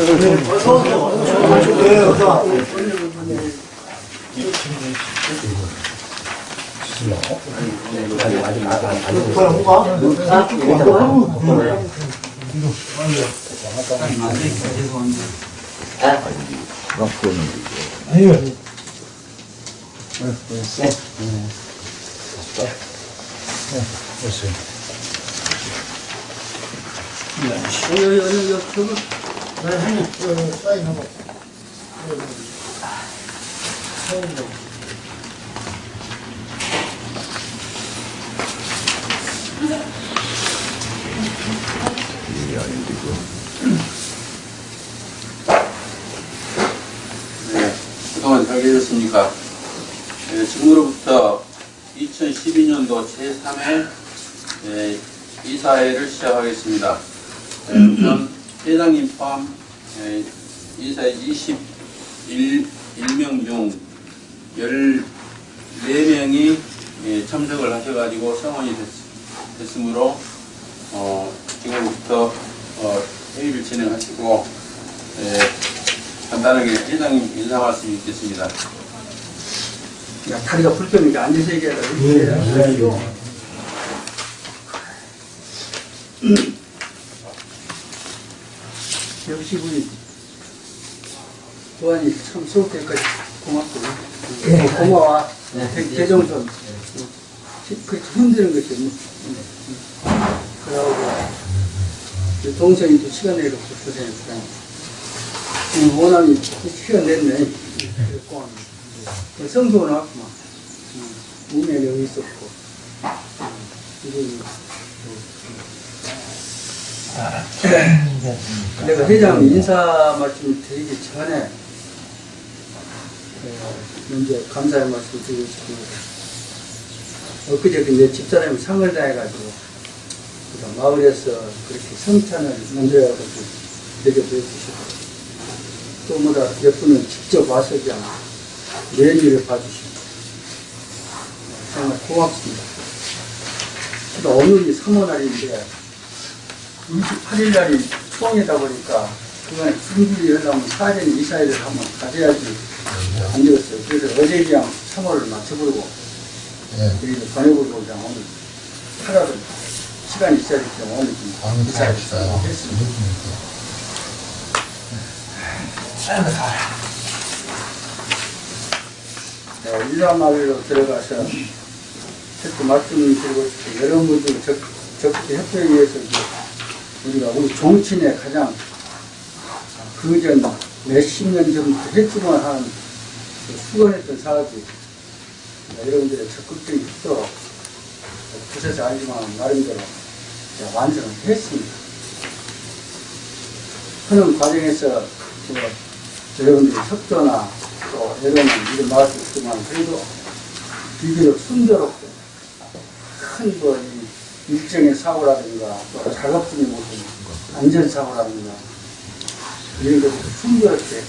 네, 그동안 잘 계셨습니까? 네, 지금으로부터 2012년도 제3회 네, 이사회를 시작하겠습니다. 네, 우선 회장님 포함 네, 이사회 21명 중 14명이 예, 참석을 하셔가지고 성원이 됐, 으므로 어, 지금부터 어, 회의를 진행하시고 예, 간단하게 회장님 인사 말씀 있겠습니다. 야, 다리가 불편하니까 앉아서 얘기하다. 예, 역시 우리 도안이 참 수업 때까지 고맙고 예. 고마워. 대- 대정선 그 힘드는 거지. 뭐. 그러고 그 동생이 또 시간 내고 고생했다. 원함이 시간 냈네. 그 성도 나왔구만. 몸에 여기 있었고. 이거 내가 회장 인사 말씀 드리기 전에 어, 먼저 감사의 말씀 드리고 싶습니다. 엊그제 내 집사람이 상을 다해가지고 마을에서 그렇게 성찬을 만들어가지고 대접해 주시고 또 뭐다 몇 분은 직접 와서 그냥 메뉴를 봐주시고 정말 고맙습니다. 오늘이 3월 날인데 28일 날이 추앙이다 보니까 그간에 분들이 하려면 사전 이사회를 한번 가져야지 안 되었어요. 그래서 어제 그냥 3월을 맞춰보고 그리고 보내보고 그냥 오늘 하루를 시간이 있어야 되기 때문에 오늘 좀 이사회를 했습니다. 네, 일라마을로 들어가서 특히 말씀드리고 싶고 여러분들 적, 적극 협조에 의해서 우리가 우리 종친에 가장 그전 몇십 년 전부터 했지만 그 수건했던 사업이 여러분들의 적극적인 협조로 부서서 알지만 나름대로 완성을 했습니다. 하는 과정에서 그 여러분들의 협조나 또 여러분 이런 말씀 있지만 그래도 비교적 순조롭게 큰뭐 일정의 사고라든가 또 작업분이 무슨 안전사고라든가 이런 것들이 순조롭게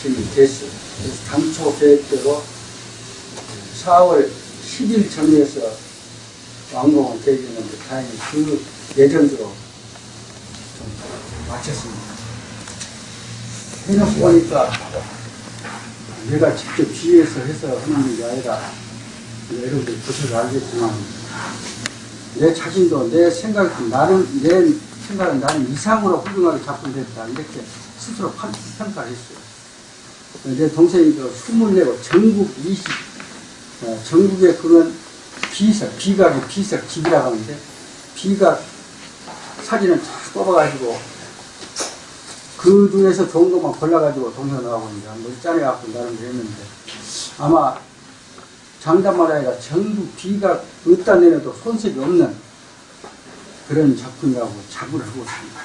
진행이 됐어요. 그래서 당초 계획대로 4월 10일 정리해서 완공을 되어있는데 다행히 그 예정대로 좀 마쳤습니다. 해놓고 보니까 내가 직접 지휘해서 해서 하는 게 아니라 여러분들 보셔서 알겠지만 내 자신도 내 생각, 나는, 내 생각은 나는 이상으로 훌륭하게 작품됐다. 이렇게 스스로 판- 평가를 했어요. 내 동생이도 24고 전국 20, 어, 전국에 그런 비석, 비각이 비석 집이라고 하는데, 비각 사진을 쫙 뽑아가지고, 그 중에서 좋은 것만 골라가지고 동생 나가고 이제 뭐 짜내갖고 나름대로 했는데, 아마 장담말 아니라 전국 비가 어디다 내려도 손색이 없는 그런 작품이라고 자부를 하고 있습니다.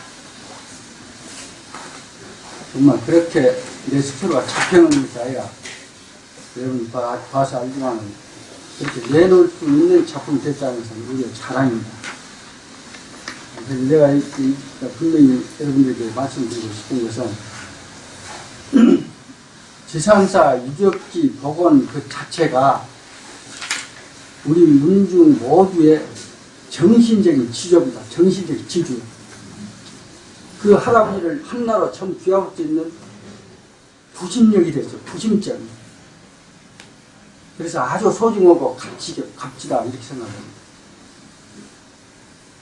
정말 그렇게 내 스스로가 잡혀놓는 것이 아니라 여러분 봐, 봐서 알지만 그렇게 내놓을 수 있는 작품이 됐다는 것은 우리의 자랑입니다. 그래서 내가 이, 이, 분명히 여러분들에게 말씀드리고 싶은 것은 지상사 유적지 복원 그 자체가 우리 문중 모두의 정신적인 지조입니다. 정신적인 지주. 그 할아버지를 한나로 참 귀하고 있는 부심력이 됐어. 부심점. 그래서 아주 소중하고 값지, 값지다 이렇게 생각합니다.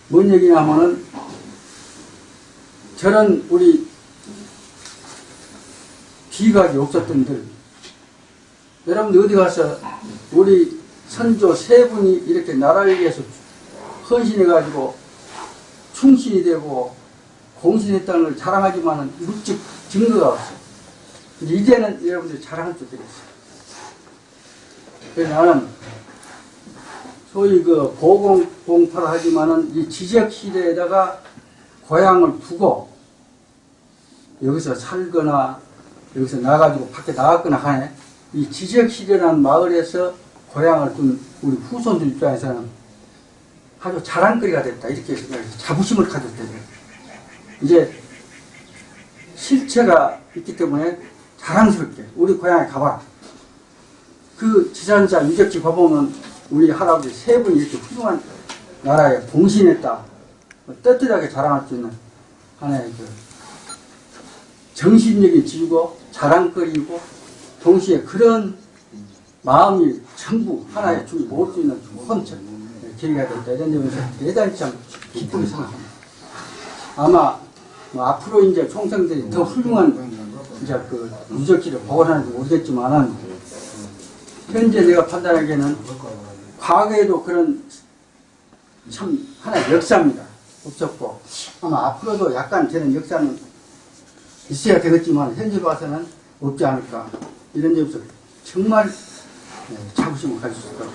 뭔 얘기냐면은 저는 우리 비각이 없었던 들 여러분들 어디 가서 우리 선조 세 분이 이렇게 나라를 위해서 헌신해가지고 충신이 되고 공신했다는 걸 자랑하지만은 묵직 증거가 없어. 이제는 여러분들이 자랑할 때 되겠어요. 그래서 나는 소위 그 고공공파를 하지만은 이 지적 시대에다가 고향을 두고 여기서 살거나 여기서 나가지고 밖에 나갔거나 하네. 이 지적 시대라는 마을에서 고향을 둔 우리 후손들 입장에서는 아주 자랑거리가 됐다. 이렇게 자부심을 가졌대요. 이제 실체가 있기 때문에 자랑스럽게 우리 고향에 가봐라. 그 지산사 유적지 가보면 우리 할아버지 세 분이 이렇게 훌륭한 나라에 봉신했다. 뭐 떳떳하게 자랑할 수 있는 하나의 그 정신력이 지고 자랑거리고 동시에 그런 마음이 전부 하나의 중이 모을 수 있는 큰 계기가 됐다. 이런 점에서 대단히 참 기쁘게 생각합니다. 아마 뭐 앞으로 이제 총생들이 더 훌륭한 이제 그 유적지를 복원하는지 모르겠지만은 현재 내가 판단하기에는 과거에도 그런 참 하나의 역사입니다. 없었고 아마 앞으로도 약간 저는 역사는 있어야 되겠지만 현재 봐서는 없지 않을까 이런 점에서 정말 네, 자부심을 가질 수 있다.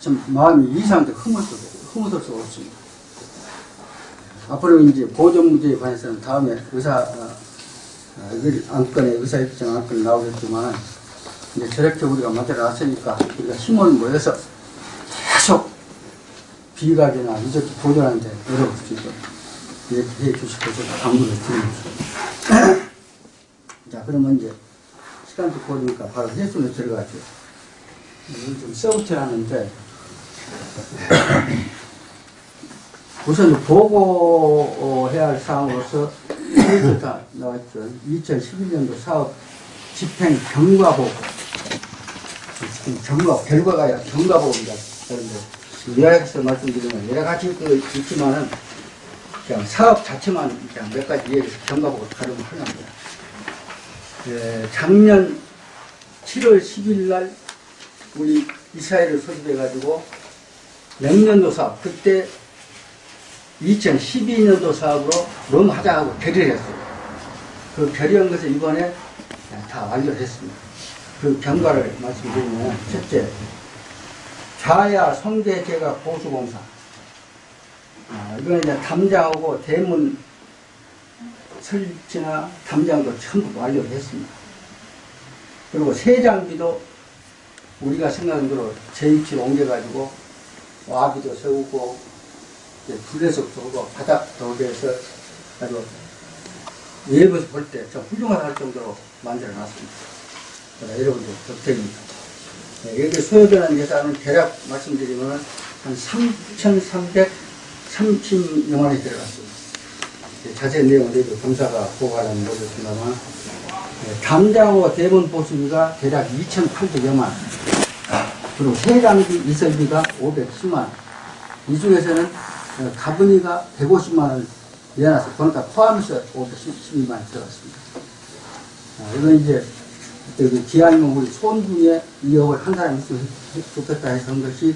참 마음이 이상하게 흐뭇을 흐뭇을 수가 없습니다. 앞으로 이제 보존 문제에 관해서는 다음에 의사 어, 어, 이걸 안건에 의사 입장 안건 나오겠지만 이제 저렇게 우리가 만들어 놨으니까 우리가 힘을 모여서 계속 비각이나 이렇게 보존하는데 노력할 수 있도록 이렇게 해 주시고서 당부를 드립니다. 자 그러면 이제 시간도 보니까 바로 해수로 들어가죠. 좀 써붙여 하는데 우선 보고해야 할 사항으로서 여기다 나왔죠. 2011년도 사업 집행 경과 보고. 경과, 결과가 아니라 경과 보고입니다. 그런데 요약해서 말씀드리면 여러 가지 그 있지만은 그냥 사업 자체만 그냥 몇 가지 이해해서 경과 보고 하는 거예요. 예, 작년 7월 10일 날 우리 이스라엘을 소집해가지고 내년도 사업, 그때 2012년도 사업으로 너무 하자고 결의를 했어요. 그 결의한 것을 이번에 다 완료를 했습니다. 그 경과를 말씀드리면, 첫째, 좌야 성대제가 보수공사. 아, 이거는 이제 담장하고 대문 설치나 담장도 전부 완료를 했습니다. 그리고 세장비도 우리가 생각한 대로 제 위치로 옮겨가지고 와비도 세우고 불레석도 하고 바닥도 하고 해서 아주 외부에서 볼때좀 훌륭하다 할 정도로 만들어 놨습니다. 여러분들 덕택입니다. 네, 여기 소요되는 예산은 대략 말씀드리면 한 3,330여 원이 들어갔습니다. 네, 자세한 내용은 보고하라는 모르겠습니다만 네, 담장호 대본 보수비가 대략 2,800여만 그리고 세장비 이설비가 510만 이 중에서는 어, 가분이가 150만원을 내놨어. 그러니까 포함해서 512만원 들어갔습니다. 아, 이건 이제, 여기 기왕이면 우리 손중에 2억을 한 사람이 좋겠다 해서 한 것이,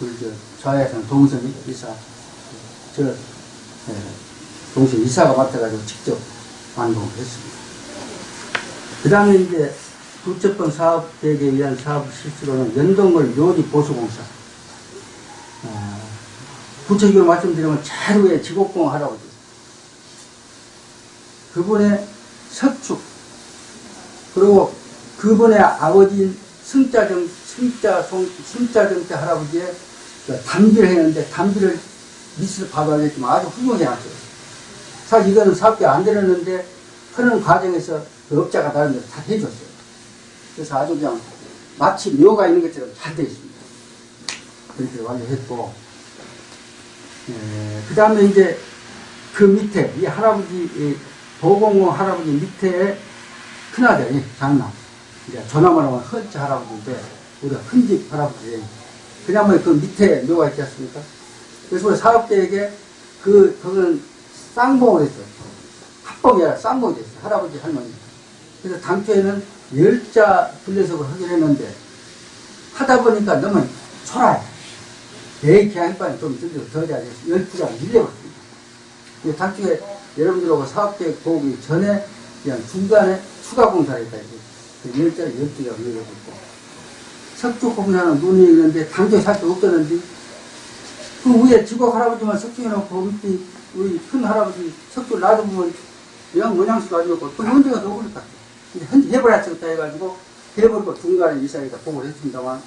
우리 저, 좌회선 동선 이사, 저, 예, 동선 이사가 맡아가지고 직접 완공을 했습니다. 그 다음에 이제, 둘째 번 사업 계획에 의한 사업 실수로는 연동을 요리 보수공사. 아, 구체적으로 말씀드리면 위에 지곡공 할아버지. 그분의 석축. 그리고 그분의 아버지인 승자정, 승자송, 승자정태 할아버지의 그 담비를 했는데 담비를 봐도 알겠지만 아주 훌륭하게 해놨어요. 사실 이거는 사업비 안 들었는데 하는 과정에서 그 업자가 다른 데서 다 해줬어요. 그래서 아주 그냥 마치 묘가 있는 것처럼 잘 되어 있습니다. 그렇게 완료했고, 그 다음에 이제 그 밑에, 이 할아버지, 이 도공호 할아버지 밑에 큰아들이 장남. 이제 전화만 하면 헌치 할아버지인데, 우리가 큰집 할아버지. 그냐면 그 밑에 묘가 있지 않습니까? 그래서 우리 사업계에게 그, 그건 쌍봉을 했어요. 합봉이 아니라 쌍봉이 됐어요. 할아버지, 할머니. 그래서 당초에는 열자 분려석을 하기로 했는데, 하다 보니까 너무 초라해. 내 계약반이 좀 들려서 더 돼. 열주가 밀려버렸습니다. 근데 당초에 여러분들하고 사업계획 보기 전에 그냥 중간에 추가 공사를 했다. 이제. 그 열자를 열주가 밀려버렸고. 석주 공사는 눈이 있는데 당초에 살수 없었는데, 그 위에 지곡 할아버지만 석주 해놓고 밑에 우리 큰 할아버지 석주 놔두면 영 모양수 가지고 그 언제가 녹을 것 근데 현재 해버렸다 해가지고 해버리고 중간에 이사회가 보고를 했습니다만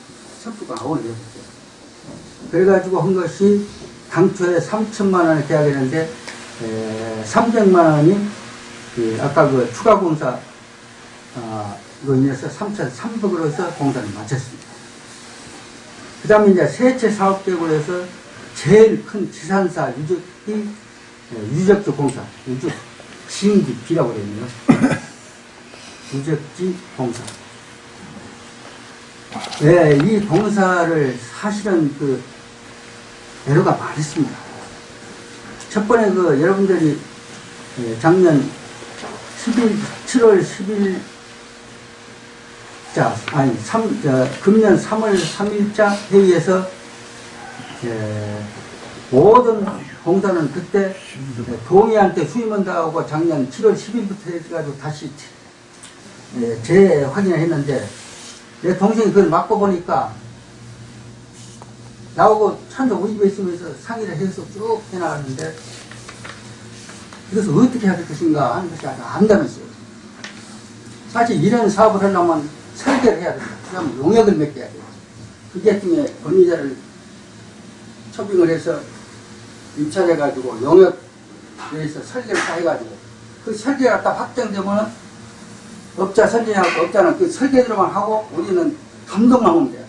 석주가 아원을 해버렸어요. 그래가지고 한 것이 당초에 3천만 원을 계약했는데 에, 300만 원이 그 아까 그 추가 공사 아, 이거 인해서 3,300으로 해서 공사를 마쳤습니다. 그 다음에 이제 세체 사업 계획으로 해서 제일 큰 지산사 유적이 에, 유적지 공사, 유적 지인지 비라고 있네요. 유적지 공사. 네, 이 공사를 사실은 그 애로가 많습니다. 첫 번에 그 여러분들이 예, 작년 10일, 7월 10일 자, 아니, 3, 저, 금년 3월 3일자 회의에서 예, 모든 공사는 그때 동의한테 수임한다고 작년 7월 10일부터 해가지고 다시 예, 재확인을 했는데 내 동생이 그걸 맞고 보니까 나오고 찬도 우리 집에 있으면서 상의를 해서 쭉 해나갔는데 이것을 어떻게 해야 될 것인가 하는 것이 아주 암담했어요. 사실 이런 사업을 하려면 설계를 해야 된다. 그다음 용역을 해야 돼요. 그게 중에 권리자를 초빙을 해서 입찰해가지고 용역에서 설계를 다 해가지고 그 설계가 딱 확정되면 업자 설계하고 업자는 그 설계대로만 하고 우리는 감독만 하면 돼요.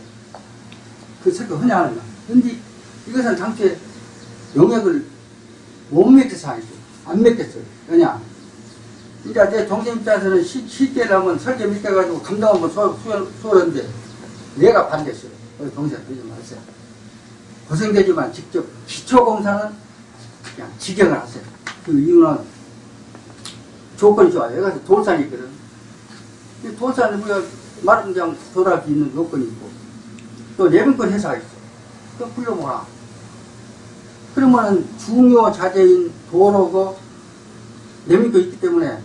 그 설계 흔히 하는 거. 근데 이것은 당초에 용역을 못 맺겠어 하겠어요. 안 맺겠어요. 왜냐? 이제 내 동생 입장에서는 시, 쉽게 하면 설계 밑에가지고 감당하면 소였는데 내가 반대했어요. 우리 동생 그러지 마세요. 고생되지만 직접 기초공사는 그냥 지경을 하세요. 그 이유는 조건이 좋아요. 여기 가서 돌산이 있거든. 이 돌산에 우리가 돌아갈 수 있는 요건이 있고 또 내분권 회사가 있어. 또 불러보라. 그러면은 중요 자재인 도로고 내밀고 있기 때문에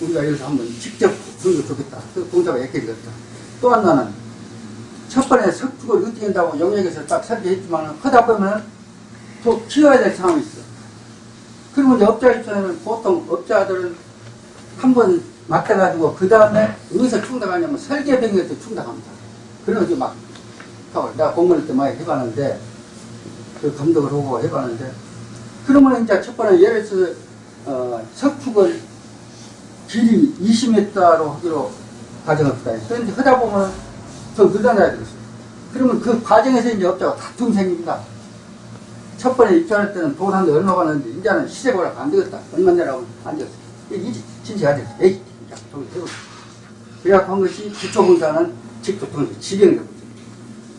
우리가 여기서 한번 직접 주는 게 좋겠다. 그 공사가 약해지겠다. 또 하나는 첫 번에 석축을 어떻게 한다고 영역에서 딱 설계했지만 하다 보면은 또 키워야 될 상황이 있어. 그러면 이제 업자 입장에는 보통 업자들은 한번 맡아가지고 그 다음에 어디서 충당하냐면 설계병에서 충당합니다. 그래가지고 막 하고 내가 공무원 때 많이 해봤는데 그 감독을 하고 해봤는데 그러면 이제 첫 번에 예를 들어서 어, 석축을 길이 20m로 하기로 가정합시다. 그런데 하다 보면 더 늘어나야 되겠어요. 그러면 그 과정에서 이제 업자가 다툼 생깁니다. 첫 번에 입찰할 때는 돈 한 대 얼마 받는데 이제는 시세보라 안 되겠다. 얼마 내라고 안 되겠어. 이게 진짜 안 되겠어. 에이, 야, 돈이 되고. 그래갖고 한 것이 기초공사는 직접 돈을 지경이 되고.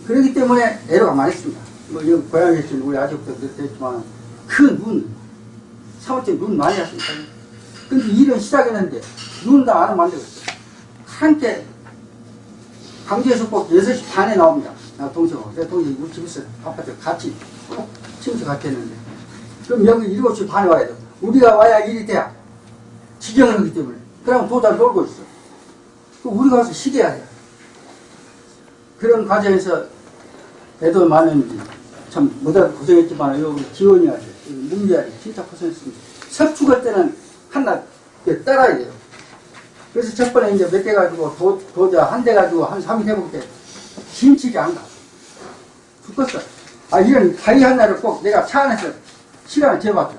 그렇기 때문에 애로가 많이 있습니다. 뭐, 여기 고향에 있는 우리 아직부터 그랬지만, 큰 눈, 사무실 눈 많이 왔습니다. 근데 일은 시작했는데, 눈 다안 되겠어요. 함께, 꼭 6시 반에 나옵니다. 나 동생하고. 내 동생이 우리 집에서 바빠서 같이, 꼭 침수 같이 했는데. 그럼 여기 7시 반에 와야 돼. 우리가 와야 일이 돼야. 지경을 하기 때문에. 그러면 도달 놀고 있어. 그 우리가 와서 쉬게야 돼. 그런 과정에서 애도 많은 참 뭐다 고생했지만 여기 지원이 하지 문제하지 진짜 고생했습니다. 석축할 때는 하나 따라야 돼요. 그래서 첫 번에 이제 몇 개 가지고 도, 도자 한 대 가지고 한 3일 해볼 때 힘치지 안 가. 죽겠어. 아 이런 다이 하나를 꼭 내가 차 안에서 시간을 재봤죠.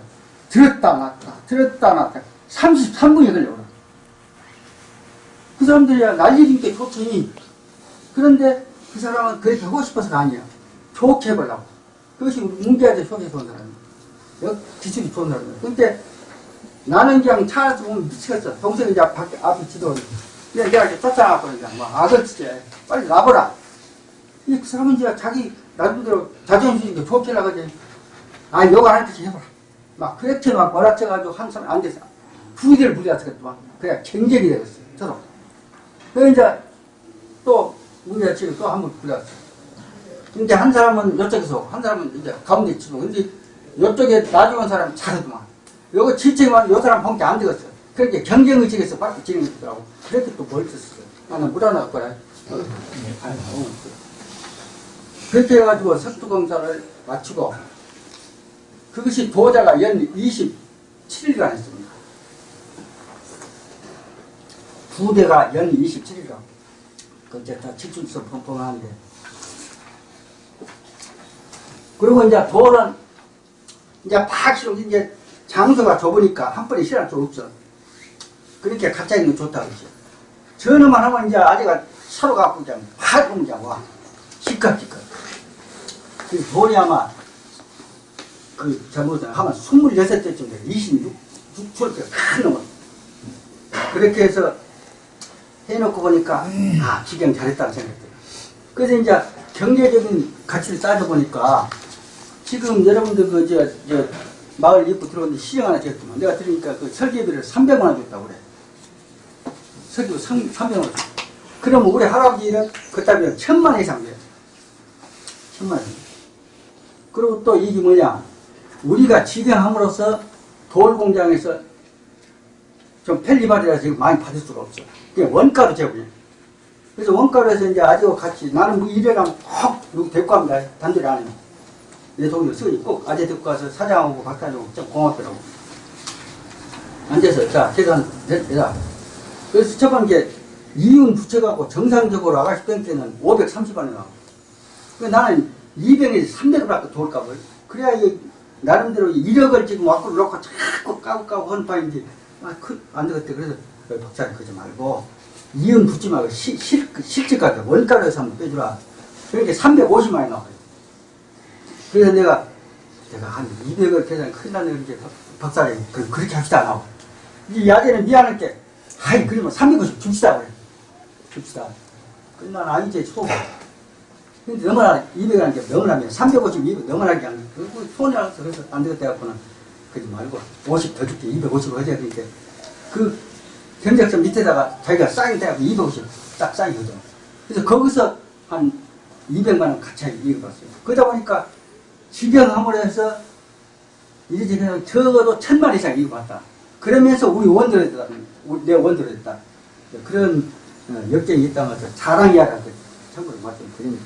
들었다 놨다 들었다 놨다 33분이 걸려요. 그 사람들이야 난리진 게 좋더니 그런데 그 사람은 그렇게 하고 싶어서가 아니야. 좋게 해보려고. 그것이 문제아재 속에서 온 사람이야. 여- 기술이 좋은 사람이야. 근데 나는 그냥 차 안에서 보면 미치겠어. 동생이 이제 밖에 앞에 지도. 근데 내가 이렇게 그냥 막 악을 치지. 빨리 놔보라. 이 사람은 이제 자기 나름대로 자존심이 좋게 나가지. 아, 요거 안 했지 해봐라. 막 그렇게 막 몰아쳐가지고 한 사람 안 돼서 부위를 부딪혔겠더만. 그냥 경쟁이 되겠어. 서로. 그 이제 또 문제가 지금 또 한번 불렸어. 근데 한 사람은 이쪽에서 한 사람은 이제 가운데 치고 근데 이쪽에 나중에 사람 잘하더만. 요거 지체만 요 사람 본게 안 되겠어. 그렇게 경쟁 의식에서 밖에 진행했더라고. 그렇게 또 벌쳤어. 나는 물어날 거라. 어, 아유, 어. 그렇게 해가지고 석두 검사를 마치고 그것이 도자가 연 27일간 했습니다. 부대가 연 27일간. 그때 다 칠순서 펑펑하는데. 그리고 이제 돌은 이제 박시로 이제 장소가 좁으니까 한 번에 실할 수 없어. 그렇게 가짜 있는 거 좋다 그러죠. 전화만 하면 이제 아재가 서로 갖고 그냥 확 그냥 와. 시끌시끌. 그 돈이 아마 그 잘못은 하면 26대쯤 돼. 26, 6초를 큰 놈을. 그렇게 해서 해놓고 보니까 아 기경 잘했다는 생각이 들어요. 그래서 이제 경제적인 가치를 따져보니까 지금 여러분들 그 저 저 마을 입구 들어오는데 시정 하나 줬더만 내가 들으니까 그 설계비를 300만 원 줬다고 그래. 설계비 3, 300만 원. 그러면 우리 할아버지는 그따위로 천만 원 이상 돼요. 천만 원. 그리고 또 이게 뭐냐. 우리가 지정함으로써 돌 공장에서 좀 편리발이라 지금 많이 받을 수가 없어. 그게 원가로 제공해. 그래서 원가로 해서 이제 아직과 같이 나는 뭐 일해가면 꼭 데리고 갑니다. 단둘이 안 해요. 내 동료 쓰니 꼭 아재 데리고 가서 사장하고 박사님하고 좀 고맙더라고. 앉아서 자 계산 됐다. 그래서 첫 번째 이윤 부채갖고 정상적으로 아가씨 बैंक 때는 530원이 나와. 그 나는 200에서 300원밖에 돌값을. 그래야 이 나름대로 1억을 지금 와꾸로 놓고 자꾸 까고 까고 하는 바인데 아, 그, 안 되겠대. 그래서 그 박사님 그러지 말고 이윤 붙지 말고 시, 실, 그 실질 가격 원가로 해서 한번 빼주라. 그렇게 350만이 나와요. 그래서 내가 내가 한 200을 계산 큰일 나네 이렇게 박사님 그, 그렇게 합시다 나고 이 야제는 미안할 게 아이 그러면 350 줍시다 그래 줍시다 그난 아니지 소 근데 너무나 200을 하는 게 너무나 350, 200 너무나. 그리고 손이 알아서 그래서 안 되겠다 해갖고는 그러지 말고 50 더 줄게 250으로 해야 되니까. 그 견적서 밑에다가 자기가 사인 돼갖고 250딱 사인 거죠 그래서 거기서 한 200만 원 같이 이어봤어요. 그러다 보니까 지경함으로 해서 그냥 적어도 천만 이상 이어봤다. 그러면서 우리 원들었다. 내 원들었다. 그런 어, 역경이 있다면서 자랑이야라고 참고로 말씀드립니다.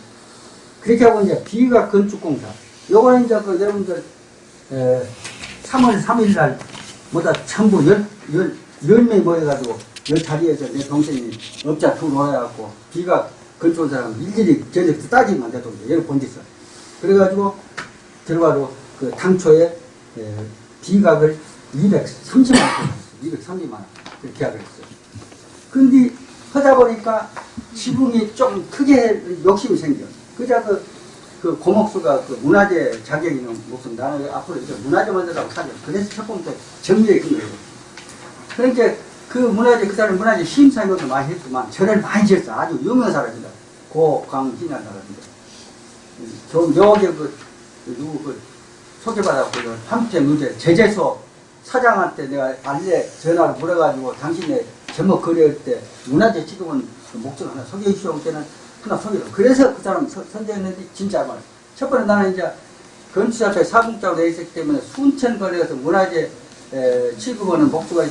그렇게 하고 이제 비가 건축공사. 요거는 이제 그 여러분들 에, 3월 3일 날 뭐다 전부 열, 열, 열 명이 모여가지고 열 자리에서 내 동생이 업자 둘 모여갖고 비가 건축 사람 일일이 전역서 따지면 돼도 얘를 본짓어 그래가지고 결과로 그 당초에 에, 비각을 230만 원 230만 원 그렇게 계약을 했어요. 근데 하다 보니까 지붕이 좀 크게 욕심이 생겨 그자 그, 그 고목수가 그 문화재 자격이 있는 목숨 나는 앞으로 이제 문화재 만들라고 사죠. 그래서 첫 번째 정리해 준 거예요. 그러니까 그 문화재 그 사람 문화재 심사위원도 많이 했지만 절을 많이 지었어. 아주 유명한 사람이다. 고광진이라는 사람인데 좀 여기 그, 그 누구 그 소개받았고 그 함께 문제 제재소 사장한테 내가 알레 전화를 물어가지고 당신의 제목 거래할 때 문화재 그 목적 하나 소개해 주시오. 때는 하나 소개를 그래서 그 사람 서- 선정했는데 진짜 말. 첫 번째 나는 이제 건축사업에 사공장으로 돼 있었기 때문에 순천 거래에서 문화재 에, 취급하는 목표가 있,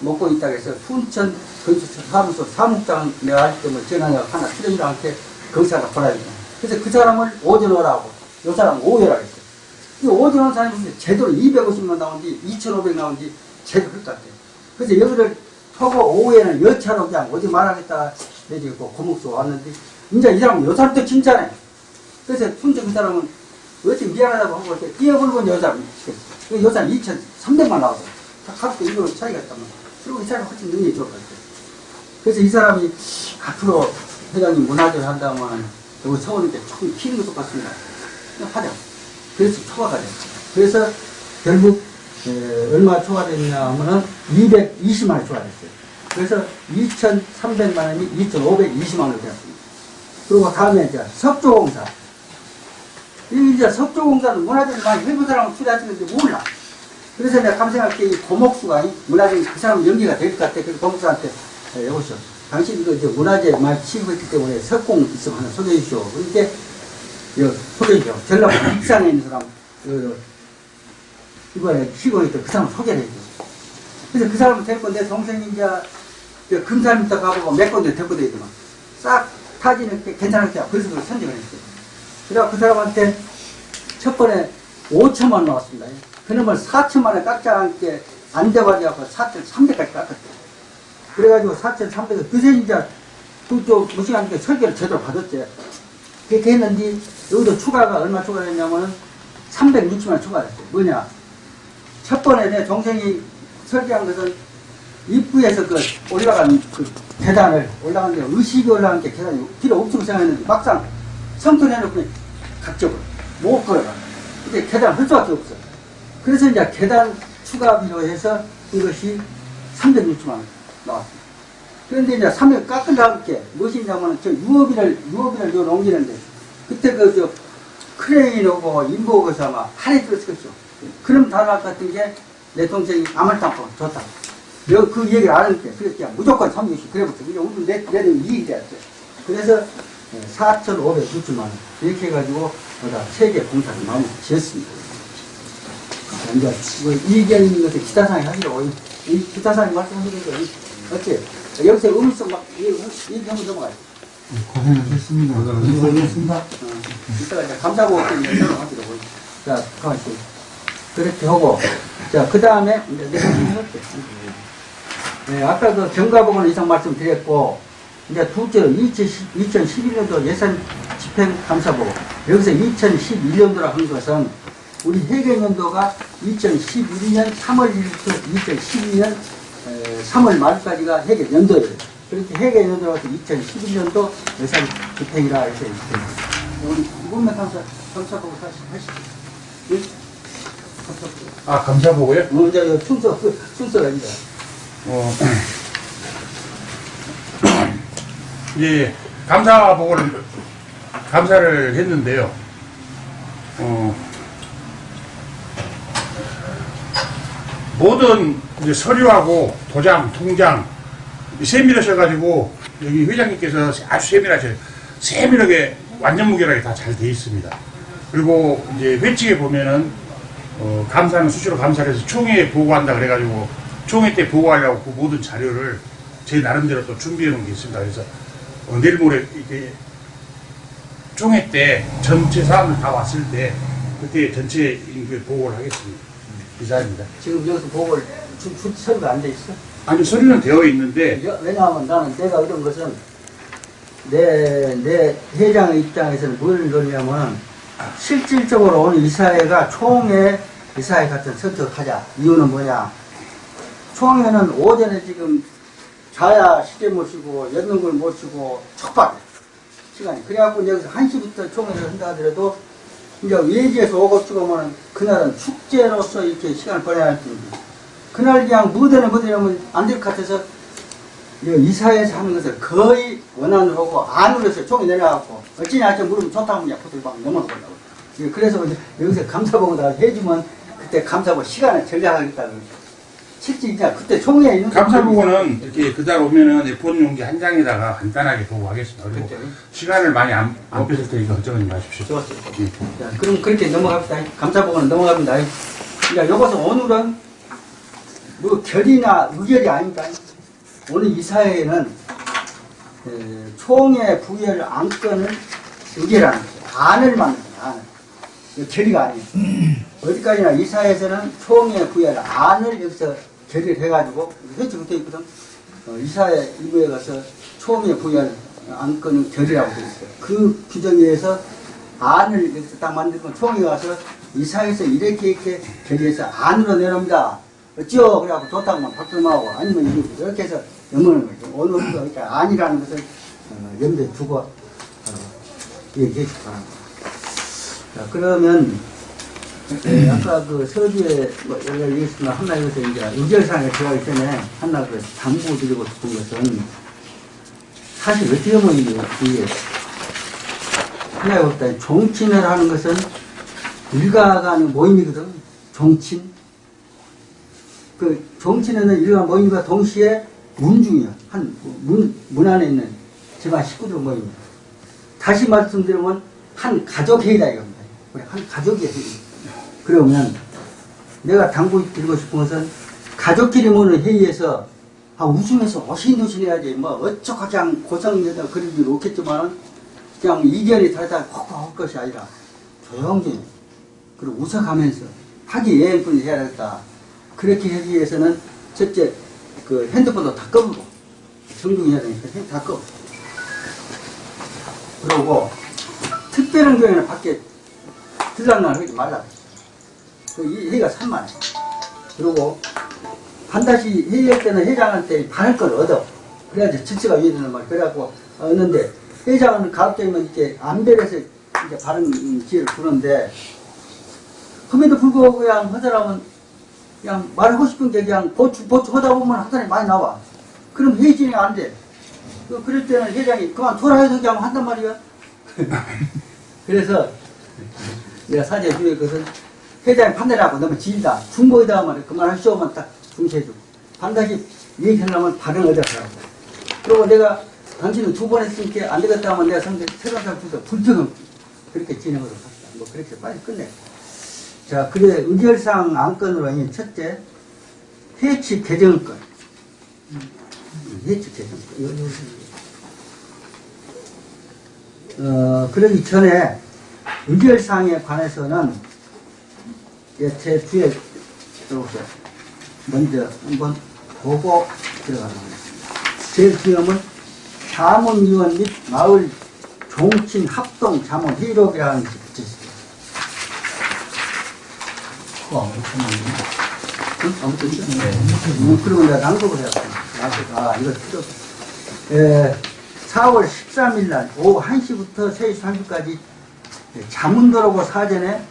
먹고 있다고 해서 순천 건축사무소 사무장 내가 알기 때문에 전화가 하나 출연자한테 거기사가 보라니까 그래서 그 사람을 오전호라고 이 사람 오해라고 했어요. 이 오전호 사람이 제대로 250만 나온지 2,500 나온지 제대로 그럴 것 같아요. 그래서 여기를 토고 오후에는 여차로 그냥 어디 말하겠다 내지고 고목수 왔는데 이제 이 사람은 요 사람도 칭찬해 그래서 순전 그 사람은 어찌 미안하다고 하고 이렇게 뛰어불고 여사람 그 여사람 2,300만 나왔어 하루도 이거 차이가 있다면 그리고 이 사람이 훨씬 능력이 좋을 것 같아요. 그래서 이 사람이 앞으로 회장님 문화재를 한다면 여기 서울인데 조금 키는 것도 같습니다. 하자 그래서 초과가 됐어요. 그래서 결국 에, 얼마 초과됐냐 하면은 220만 원 초과됐어요. 그래서 2,300만 원이 2,520만 원이 되었습니다. 그리고 다음에 이제 석조공사. 이 이제 석조공사는 문화적인 많이 일부 사람은 투자하시는지 몰라. 그래서 내가 감생할 때 이 고목수가 이 문화적인 그 사람 연기가 될 것 같아. 그래서 고목수한테 에, 여보시오. 당신 이거 이제 문화재 많이 취급했기 때문에 석공 있으면 하나 소개해 주시오. 그렇게 여, 소개해 주시오. 전라도 익산에 있는 사람, 그, 이번에 시골에 있던 그 사람 소개를 해줘. 그래서 그 사람을 데리고 내 동생이 이제 저 금산부터 가보고 몇 군데 데리고 다니더만 싹 타지는 게 괜찮을게 그래서 그걸 선정을 했어요. 그래서 그 사람한테 첫 번에 5천만 원 나왔습니다. 그놈을 4천만 원에 깎지 않게 안 돼가지고 4,300까지 깎았대요. 그래가지고 4,300에 그새 이제 그쪽 무시간께 설계를 제대로 받았지. 그렇게 했는데 여기도 추가가 얼마 추가했냐면은 360만 원 추가했어요. 뭐냐? 첫 번에 내 동생이 설계한 것은 입구에서 그 올라간 그 계단을 올라가는데 의식이 올라간 게 계단이 필요 없다고 생각했는데 막상 성토 해놓고 각적으로 못 걸어가. 근데 계단 할 수밖에 없어. 그래서 이제 계단 추가비로 해서 이것이 360만 원 나왔습니다. 그런데 이제 300 깎으려 할게 무엇이냐면 저 유업비를 유업비를 요 옮기는데 그때 그 저 크레인 오고 인보 오고서 아마 할애 들었을 것이죠. 그럼 다 나올 것 같은 게 내 동생이 아말땅고 좋다. 내가 그 얘기를 안 할게. 그래서 그냥 무조건 360 그래부터 이게 우리 내, 내는 이익이 되었죠. 그래서 4,560만 원 이렇게 해가지고 보다 세개 공사를 마무리 지었습니다. 자, 이제 뭐 이익이 있는 것을 기타상에 하시라고 이, 이 기타상에 말씀하시는 거 어째 여기서 음성 막 얘기하면 넘어가요. 고생하셨습니다. 고생하셨습니다. 어, 이따가 이제 감사보고 때문에 설명하시라고. 자, 가만히 있어요. 그렇게 하고, 자, 그 다음에, 이제 내가 해볼게. 네, 아까 그 경과보고는 이상 말씀드렸고, 이제 둘째로 2011년도 예산 집행 감사보고, 여기서 2011년도라 한 것은, 우리 회계년도가 2011년 3월 1일부터 2012년 3월 말까지가 회계연도예요. 그렇게 회계연도라서 2011년도 예산 집행이라 이렇게 있습니다. 우리 이분만 감사, 감사보고 다시 하시죠. 예? 감사보고. 아, 감사보고요? 어, 이제 이거 순서, 그 순서가 이제. 어, 이제 감사 보고를 감사를 했는데요. 어, 모든 이제 서류하고 도장, 통장 세밀하셔가지고 여기 회장님께서 아주 세밀하셔요. 세밀하게 완전 무결하게 다 잘 돼 있습니다. 그리고 이제 회칙에 보면은 어, 감사는 수시로 감사를 해서 총회에 보고한다 그래가지고 총회 때 보고하려고 그 모든 자료를 제 나름대로 또 준비해 놓은 게 있습니다. 그래서 어, 내일 모레 이렇게 총회 때 전체 사람들 다 왔을 때 그때 전체 인그 보고를 하겠습니다. 이사입니다. 지금 여기서 보고를 서류가 안 돼 있어? 아니 서류는 되어 있는데 여- 왜냐하면 나는 내가 이런 것은 내, 내 회장의 입장에서는 뭘 노리냐면 실질적으로 오늘 이사회가 총회 이사회 같은 선택하자. 이유는 뭐냐? 총회는 오전에 지금 자야 시제 모시고 연능을 모시고 촉박 시간이. 그래갖고 여기서 1시부터 총회를 한다 하더라도 이제 외지에서 오고 찍으면 그날은 축제로서 이렇게 시간을 보내야 할 텐데 그날 그냥 무대는 무대라면 안 될 것 같아서 이사회에서 하는 것을 거의 원안으로 하고 안으로 해서 총이 내려가고 어찌냐 할지 물으면 하면 약속을 막 넘어가려고 예, 그래서 여기서 감사보고 다 해주면 그때 감사보고 시간을 절약하겠다는 실제 이제 그때 총회에 있는 감사보고는 이렇게 그날 오면은 A4 용지 한 장에다가 간단하게 보고하겠습니다. 그리고 시간을 많이 안, 안 뺏을 테니까 걱정하지 마십시오. 좋았어요. 예. 자, 그럼 그렇게 넘어갑시다. 감사보고는 넘어갑니다. 그러니까 여기서 오늘은 뭐 결이나 의결이 아닙니다. 오늘 이 사회에는 에, 총회 부여를 안건을 의결하는 거죠. 안을 거예요. 안을. 결의가 아니에요. 어디까지나 이 사회에서는 총회 부여를 안을 여기서 결의를 해가지고 회칙 붙어 있거든. 어, 이사회 일부에 가서 총회 부여를 안건을 결의라고 되어 있어요. 그 규정에 의해서 안을 여기서 딱 만들고 총회 가서 이사회에서 이렇게 이렇게 결의해서 안으로 내놓습니다. 어찌요? 그래갖고 좋다고만 박수만 하고 아니면 이렇게, 이렇게 해서 넘어가는 거죠. 오늘도 그러니까 안이라는 것을 어, 염두에 두고 어, 얘기해 주기 바랍니다. 자, 그러면 네, 아까 그 서두에 뭐 가지 얘기했지만 한나 여기서 이제 의결상에 들어가기 전에 한나 그 당부 드리고 싶은 것은 사실 어떻게 보면 이게 하나의 없다. 종친을 하는 것은 일가가 하는 모임이거든. 종친. 그 종친에는 일가 모임과 동시에 문중이야. 한 문, 문 안에 있는 집안 식구들 모임이야. 다시 말씀드리면 한 가족 회의다 이겁니다. 한 회의. 그러면 내가 당부 드리고 싶은 것은 가족끼리 모는 회의에서 아, 웃으면서 어신도신 해야지 뭐 어쩌고 그냥 고성에다 그럴 일 없겠지만 그냥 이견이 다르다 할 것이 아니라 조용히 그리고 웃어가면서 하기 예행뿐이 해야 되겠다. 그렇게 하기 위해서는 첫째 그 핸드폰도 다 꺼보고 정중해야 되니까 다 꺼. 그러고 특별한 경우에는 밖에 들락날 하지 말라. 그이 회의가 산만. 그리고 반드시 회의할 때는 회장한테 받을 걸 얻어. 그래야지 질서가 유지되는 말. 그래갖고 얻는데 회장은 가급적이면 이렇게 안별해서 이제 바른 기회를 주는데 그럼에도 불구하고 그냥 하더라면 그냥 말하고 싶은 게 그냥 보충, 보충 하다 보면 한 사람이 많이 나와. 그럼 회의 진행 안 돼. 그- 그럴 때는 회장이 그만 돌아 해서 그냥 한단 말이야. 그래서 내가 사제 중에 그것은 회장이 판단하고 너무 길다. 중보이다 하면 그만하시오만 딱 중시해주고. 반드시 얘기하려면 발언 얻어서라고. 그리고 내가 당신은 두 번 했으니까 안 되겠다 하면 내가 상대 새로운 사람 주서 불평은 그렇게 진행으로 합시다. 뭐 그렇게 빨리 끝내. 자, 그래 의결상 안건으로는 첫째 해치 개정권. 해치 개정권. 어, 그러기 전에 의결사항에 관해서는 예, 제 뒤에 들어오세요. 먼저 한번 보고 들어가도록 하겠습니다. 제일 중요한 자문위원 및 마을 종친 합동 자문 회의록이라는 것이. 그거 안 붙였는데? 응? 안 붙였죠? 네. 음, 그리고 내가 낭독을 해왔습니다. 낭독. 아, 이거 필요 없어. 예, 4월 13일 날 오후 1시부터 3시 30분까지 자문도라고 사전에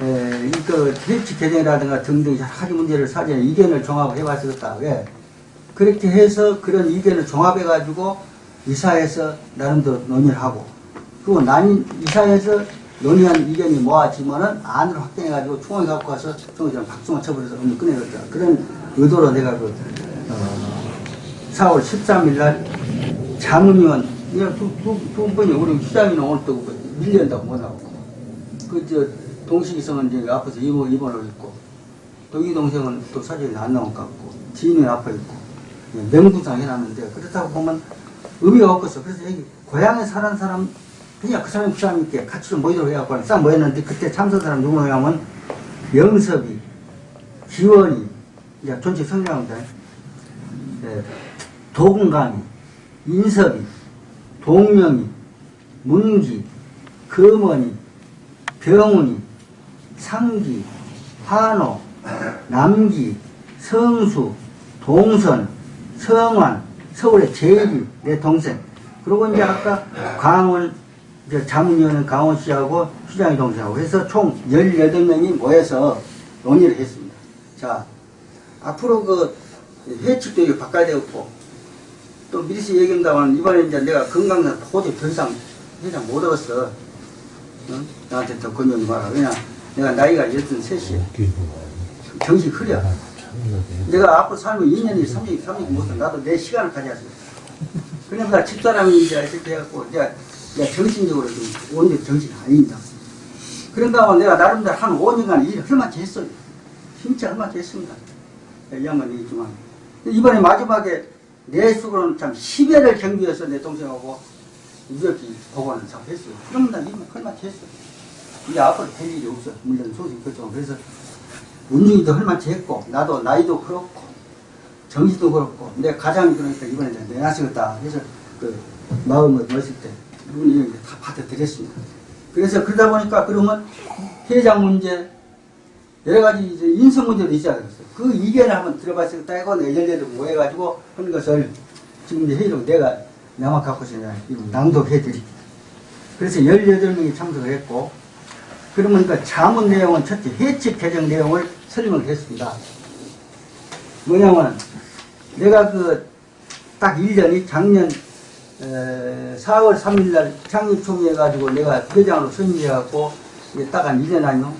에, 이그 대치 개정이라든가 등등 여러 가지 문제를 사전에 의견을 종합해 왔었다. 왜? 그렇게 해서 그런 의견을 종합해 가지고 이사에서 나름대로 논의를 하고 그리고 난 이사에서 논의한 의견이 모아지면은 안을 확정해 가지고 총회 갖고 가서 총회장 박수만 쳐버려서 업무 끝내겠다. 그런 의도로 내가 그 어, 4월 13일 날 자문위원 그냥 두, 두, 두 번이 우리 시장이는 오늘 또 밀려온다고 못 나오고. 그저 동식이성은 이제 앞에서 입원, 입원을 있고 또이 동생은 또 사진이 안 나온 것 같고 지인이 앞에 있고 예, 명분상 해놨는데 그렇다고 보면 의미가 없겠어 그래서 여기 고향에 사는 사람 그냥 그 사람이 그 이렇게 같이 좀 모이도록 해갖고 싹 모였는데 그때 참석 사람 누구냐 하면 영섭이 지원이 이제 전체 성장입니다. 예, 도군강이 인섭이, 동명이, 문기, 금원이, 병훈이, 상기, 한호, 남기, 성수, 동선, 성환, 서울의 제일이 내 동생. 그리고 이제 아까 강원, 이제 자문위원은 강원 씨하고 시장의 동생하고 해서 총 18명이 모여서 논의를 했습니다. 자, 앞으로 그 회칙도 이렇게 바꿔야 되겠고, 또 미리서 얘기한다면 이번에 이제 내가 건강상 도저히 더 이상 회장 못 얻었어. 응? 나한테 더 건너지 마라. 왜냐, 내가 나이가 63이야. 정신 흐려. 내가 앞으로 살면 2년이 3년, 3년 못해. 나도 내 시간을 가져야 돼. 그러니까 집사람이 이제 이렇게 해갖고, 이제 내가 정신적으로 좀 온전 정신이 아닙니다. 그런가 하면 내가 나름대로 한 5년간 일을 헐만치 했어요. 진짜 헐만치 했습니다. 이 양반이 있지만. 이번에 마지막에 내 수고는 참 10회를 경비해서 내 동생하고 무적기 복원을 잘 했어요. 그러면 나 이만 헐만치 했어. 이제 앞으로 될 일이 없어. 물론 소식 그렇지만. 그래서 운중이도 헐만치 했고, 나도 나이도 그렇고, 정신도 그렇고, 내 가장이 그러니까 이번에 내가 내놨겠다. 그래서 그 마음을 넣었을 때, 이분이 다 받아들였습니다. 그래서 그러다 보니까 그러면 회장 문제, 여러 가지 이제 인성 문제도 있어야 되겠어요. 그 의견을 한번 들어봤을 때, 내가 열대로 모여가지고 한 것을 지금 이제 회의로 내가 나만 갖고 있으냐, 이거 낭독해 드립니다. 그래서 18명이 참석을 했고, 그러면 그 자문 내용은 첫째 해칙 개정 내용을 설명을 했습니다. 뭐냐면 내가 그 딱 1년이 작년 에, 4월 3일 날 창립총회 해가지고 내가 회장으로 선임해갖고 이제 딱 한 1년 아니요?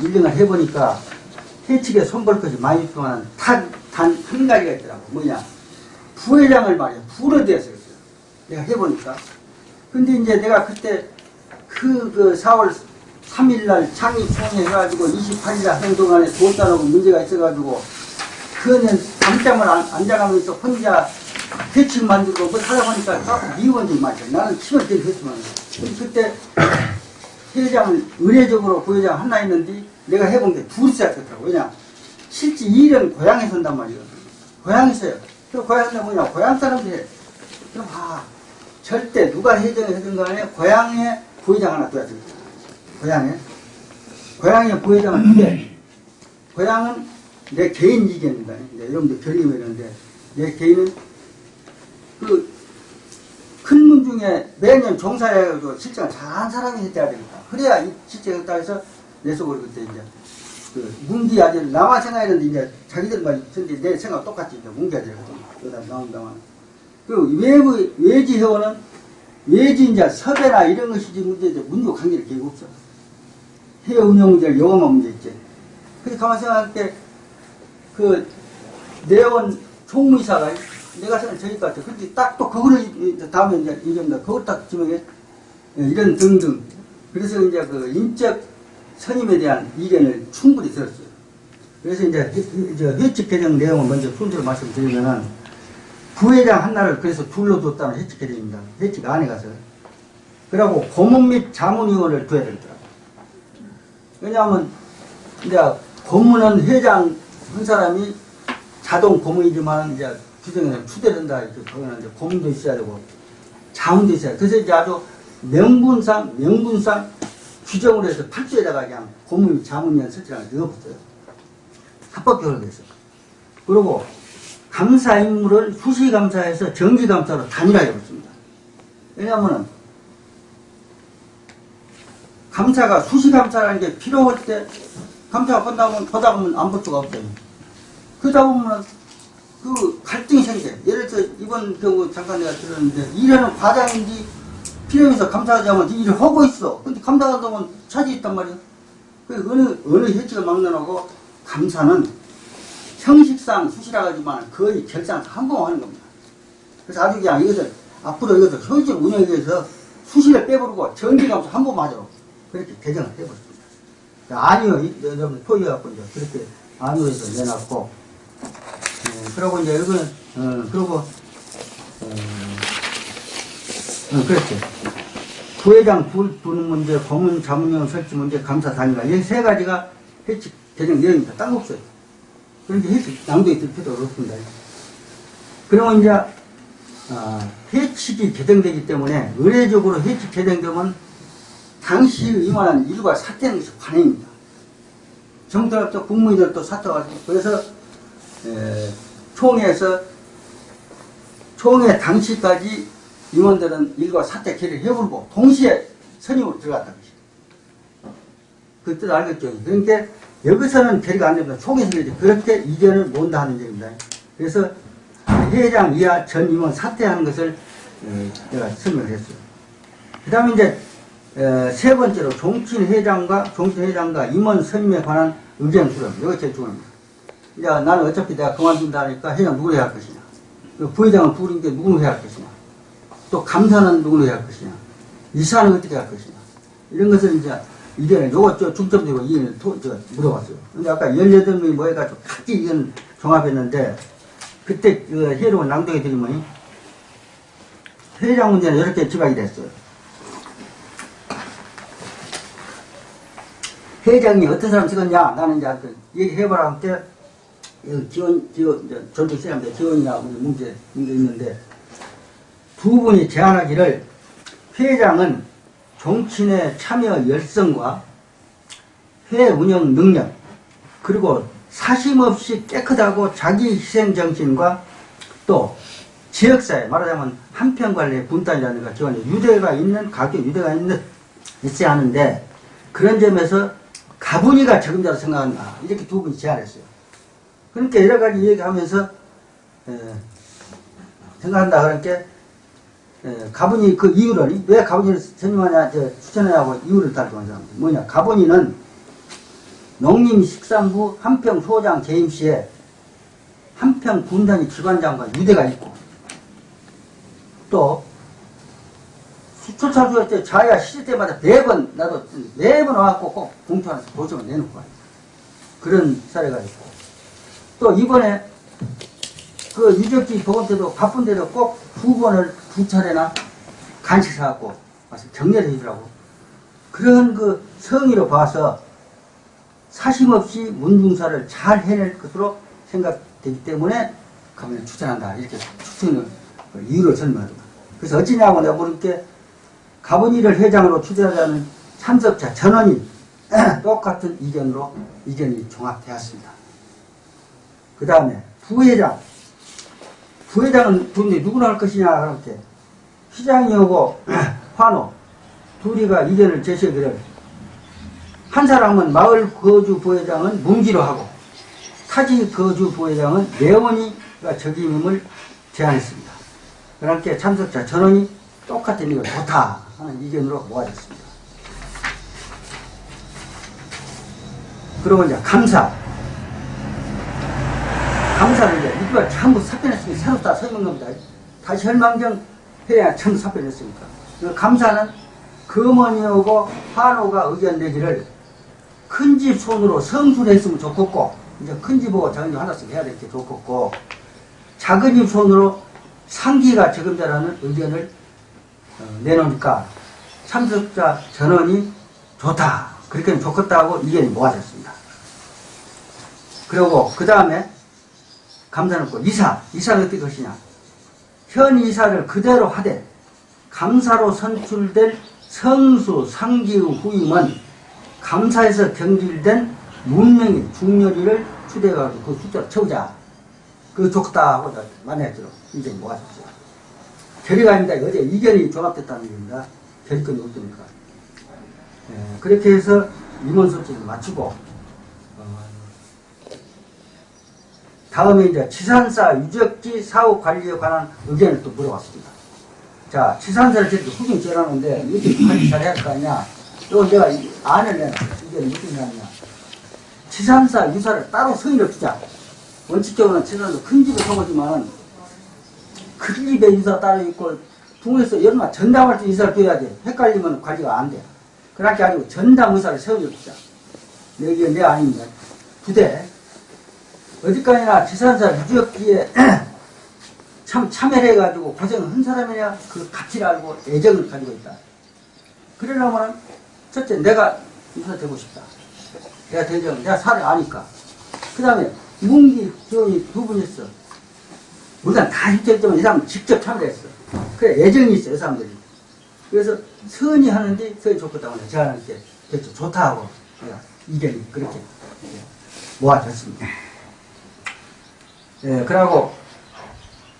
1년을 해보니까 해측에 손볼 것이 많이 있지만 단, 단한 가지가 있더라고. 뭐냐. 부회장을 말이야. 되었어. 내가 해보니까. 근데 이제 내가 그때 그, 그 4월 3일 날 창립총회 해가지고 28일 날 행동안에 돈 따르고 문제가 있어가지고 그는 잠잠을 안, 앉아가면서 혼자 대책 만들고 뭐 하다 보니까 자꾸 미워지 말이야. 나는 힘을 되게. 근데 그때 회장을 의례적으로 부회장 하나 했는데 내가 해본 게 둘이 시작했더라고. 왜냐? 실제 일은 고향에서 한단 말이야. 고향에서요. 그 고향에서 뭐냐? 고향 사람들이 해. 그럼 아, 절대 누가 하든 간에 고향에 부회장 하나 둬야 됩니다. 고향에. 고향에 부회장을 두되 고향은 내 개인 이견입니다. 이제 여러분들 결의면 이런데 내 개인은 그 큰 문 중에 매년 종사해가지고 실제가 잘한 사람이 했대야 됩니다. 그래야 이 실제가 해서 내 속으로 그때 이제 그 문기 아들 나만 생각했는데 이제 자기들만 근데 내 생각 똑같이 이제 문기 아들이거든. 그러다 나온다만 그 외부 외지 회원은 외지 이제 섭외나 이런 것이지 문제지 문조 관계를 기고 없어. 해외 운영 문제를 영어만 문제 있지. 근데 가만 생각할 때 그 내원 총무이사가 내가 생각 저기 같아. 근데 딱 또 그거를 다음에 이제 얘기합니다. 그걸 딱 지명해 이런 등등. 그래서 이제 그 인적 선임에 대한 이견을 충분히 들었어요. 그래서 이제 회- 이제 회칙 개정 내용을 먼저 순서로 말씀드리면은 부회장 하나를 그래서 둘로 뒀다는 회칙 개정입니다. 회칙 안에 가서. 그리고 고문 및 자문위원을 둬야 되더라고요. 왜냐하면 이제 고문은 회장 한 사람이 자동 고문이지만 이제 규정에는 추대된다 거기는 이제 고문도 있어야 되고 자문도 있어야 돼. 그래서 이제 아주 명분상 명분상 규정으로 해서 팔조에다가 그냥 고문 자문위원 설치라는 걸 넣어봤어요. 합법적으로 돼서. 그리고 감사 임무를 수시감사에서 정기감사로 단일화해 버렸습니다. 왜냐하면은 감사가 수시감사라는 게 필요할 때 감사가 끝나면 보다 보면 수가 없어요. 그러다 보면 그 갈등이 생겨요. 예를 들어 이번 경우 잠깐 내가 들었는데 일하는 과장인지 필요해서 감사하자면 일을 하고 있어. 근데 감사하다면 차지 있단 말이야. 그 어느 어느 해치가 막론하고 감사는 형식상 수시라 하지만 거의 결산 한번 하는 겁니다. 그래서 아주 그냥 이것을 앞으로 이것을 효율적 운영에 위해서 수시를 빼버리고 정기감사 한번 맞아. 그렇게 개정을 해버렸습니다. 아니요, 이- 여러분 포기해갖고 이제 그렇게 아니오에서 내놨고, 어, 그러고 이제 이거는, 어, 그러고, 어, 어, 그렇죠. 부회장 불 두는 문제, 고문 자문위원 설치 문제, 감사 단위가 이 세 가지가 해칙 개정 내용입니다. 딴거 없어요. 그러니까 해칙 낭독이 될 필요가 없습니다. 그러면 이제 아, 해칙이 개정되기 때문에 의례적으로 해칙 개정되면 당시 임원한 일과 사퇴하는 것이 관행입니다. 정부들도 국무위들도 사퇴하고 그래서 에, 총회에서 총회 당시까지 임원들은 일과 사퇴 결의를 해버리고 동시에 선임으로 들어갔다는 것이에요. 그뜻 알겠죠? 그러니까 여기서는 결의가 안 됩니다. 총회에서 그렇게 그렇게 이견을 못한다 하는 얘기입니다. 그래서 회장 이하 전 임원 사퇴하는 것을 에, 내가 설명을 했어요. 그 다음에 이제 에, 세 번째로 종친 회장과 종친 회장과 임원 선임에 관한 의견 수렴. 이거 제일 중요합니다. 이제 나는 어차피 내가 그만둔다 하니까 회장 누구를 해야 할 것이냐. 부회장은 둘인데 누구를 해야 할 것이냐. 또 감사는 누구를 해야 할 것이냐. 이사는 어떻게 할 것이냐. 이런 것을 이제 의견을 요거 저 중점적으로 의견을 토, 저, 물어봤어요. 근데 아까 18명이 모여가지고 각기 의견 종합했는데 그때 그 회의록을 낭독해 드리면 회장 문제는 이렇게 지각이 됐어요. 회장이 어떤 사람 찍었냐? 나는 이제 그 얘기해보라 할 때, 이 기원, 기원, 전투 시험대 기원이나 문제, 문제 있는데, 두 분이 제안하기를 회장은 정치인의 참여 열성과 회 운영 능력, 그리고 사심없이 깨끗하고 자기 희생 정신과 또 지역사회, 말하자면 한편관리의 분단이라든가 기관에 유대가 있는, 각기 유대가 있는, 있어야 하는데, 그런 점에서 가분이가 적임자로 생각한다. 이렇게 두 분이 제안했어요. 그러니까 여러 가지 얘기하면서 에, 생각한다. 그러니까 에, 가분이 그 이유를 왜 가분이를 선임하냐 저, 추천하냐고 이유를 달고 하는 사람 뭐냐 가분이는 농림식산부 한평 소장 재임 시에 한평 군단위 기관장과 유대가 있고 또 수초차주할 때 자야 시대 때마다 매번 나도 매번 와갖고 꼭 공투하면서 도청을 내놓고 와요. 그런 사례가 있고 또 이번에 그 유적지 보건 때도 바쁜데도 꼭 두 번을 두 차례나 간식 사갖고 와서 정리를 해주라고 그런 그 성의로 봐서 사심 없이 문중사를 잘 해낼 것으로 생각되기 때문에 가면 추천한다 이렇게 추천을 그 이유로 설명합니다. 그래서 어찌냐고 내가 물을게 가분이를 회장으로 추대하자는 참석자 전원이 똑같은 의견으로 의견이 종합되었습니다. 그 다음에 부회장 부회장은 돈이 누구나 할 것이냐 그렇게 시장이 오고 환호 둘이가 의견을 제시하기를 한 사람은 마을 거주 부회장은 문기로 하고 타지 거주 부회장은 내원이가 적임임을 제안했습니다. 그렇게 참석자 전원이 똑같은 이거 좋다 하는 의견으로 모아졌습니다. 그리고 이제 감사. 감사는 이제 이거 전부 삽변했으니까 새로 다 서는 겁니다. 다시 혈망정 해야 전부. 그 감사는 금원이오고 환호가 의견 내기를 큰 집 손으로 성수를 했으면 좋겠고 이제 큰집 보고 작은 집 하나씩 해야 될게 좋겠고 작은 집 손으로 상기가 적임자라는 의견을 어, 내놓으니까 참석자 전원이 좋다 그렇게 좋겠다고 의견이 모아졌습니다. 그리고 그 다음에 감사놓고 이사 이사는 어떻게 것이냐 현 이사를 그대로 하되 감사로 선출될 성수 상기의 후임은 감사에서 경질된 문명인 중렬이를 추대해가지고 그 숫자를 채우자. 그거 좋겠다고 만났죠. 이제 모아졌어요. 결의가 아닙니다. 어제 이견이 종합됐다는 얘기입니다. 결의권이 없으니까. 예, 그렇게 해서 임원 소집을 마치고, 어, 다음에 이제 치산사 유적지 사후 관리에 관한 의견을 또 물어봤습니다. 자, 치산사를 저렇게 후진 지어놨는데, 이렇게 관리 잘 해야 할 거 아니야. 또 내가 이 안을 내놔. 이게 무슨 말이냐. 치산사 유사를 따로 성의를 주자. 원칙적으로는 치산도 큰 집에 성하지만, 큰 집에 유사 따로 있고, 동에서 얼마 전담할 때 유사를 줘야 돼. 헷갈리면 관리가 안 돼. 그렇게 아니고 전담 의사를 세워줘 주자. 여기 내 아닙니다. 부대. 어디까지나 지산사 유적기에 참 참여를 해가지고 고생을 한 사람이냐 그 가치를 알고 애정을 가지고 있다. 그러려면 첫째 내가 유사 되고 싶다. 내가 대정 내가 살을 아니까. 그 다음에 문기 지원이 두 분 있어. 물론 다 힘들지만 이 사람 직접 참여했어. 그래 애정이 있어 이 사람들이. 그래서 선이 하는데 선이 좋겠다고 내가 제안할게 됐죠 좋다 하고 이견이 그렇게 모아졌습니다. 예, 그러고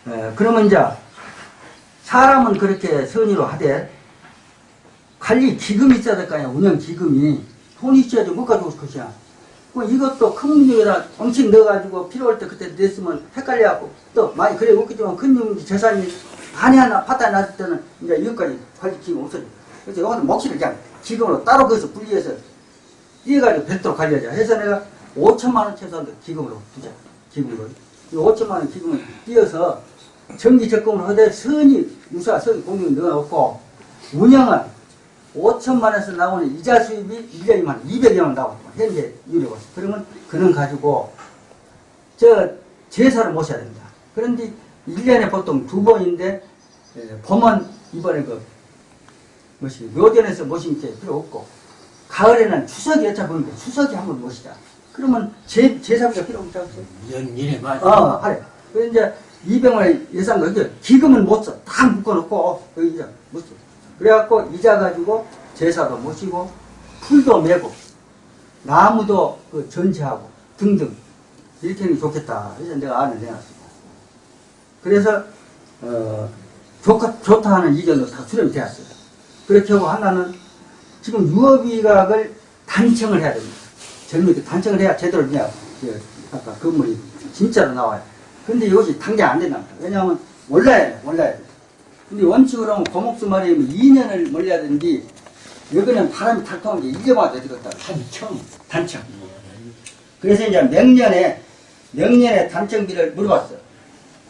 예, 그러면 이제 사람은 그렇게 선의로 하되 관리 기금이 있어야 될 거 아니야 운영 기금이. 돈이 있어야지 못 가져올 것이야. 뭐 이것도 큰 문제에다 엉칭 넣어가지고 필요할 때 그때 냈으면 헷갈려갖고 또 많이 그래 없겠지만 큰 문- 재산이 반이 하나 파탄이 났을 때는 이제 이것까지 관리 기금 없어져. 그래서 이것도 몫을 그냥 기금으로 따로 거기서 분리해서 이해가지고 별도로 관리하자. 해서 내가 5천만 원 최소한 기금으로 두자. 기금으로 이 5천만 원 기금을 띄어서 정기 적금을 하되 선이 유사 선이 공유 넣어놓고 운영은 5천만 원에서 나오는 이자 수입이 1년이면 200여 원 나오고 현재 유료가 그러면 그는 가지고 저 제사를 모셔야 됩니다. 그런데 1년에 보통 두 번인데 에, 봄은 이번에 그 뭐시 묘전에서 모신 게 필요 없고 가을에는 추석이 어차피 보는데 추석이 한번 모시자. 그러면 제, 제사비가 필요 없지 않겠어요? 연일에 맞아. 어, 하래. 그래서 이제 200만 예산 거기 기금은 못 써. 다 묶어놓고 여기 이제 못 써. 그래갖고 이자 가지고 제사도 모시고 풀도 메고 나무도 그 전시하고 등등 이렇게 하는 게 좋겠다. 그래서 내가 안을 내놨습니다. 그래서 어, 좋다, 좋다 하는 의견도 다 수렴이 되었어요. 그렇게 하고 하나는 지금 유업이각을 단청을 해야 됩니다. 젊은이들 단청을 해야 제대로 그 아까 건물이 진짜로 나와요. 근데 이것이 당장 안 된답니다. 왜냐하면 몰라야 돼. 근데 원칙으로 하면 고목수 말이면 2년을 몰려야 되는데 여기는 바람이 탈통한 게 1년마다 되겠다. 단청. 단청. 그래서 이제 명년에 명년에 단청비를 물어봤어.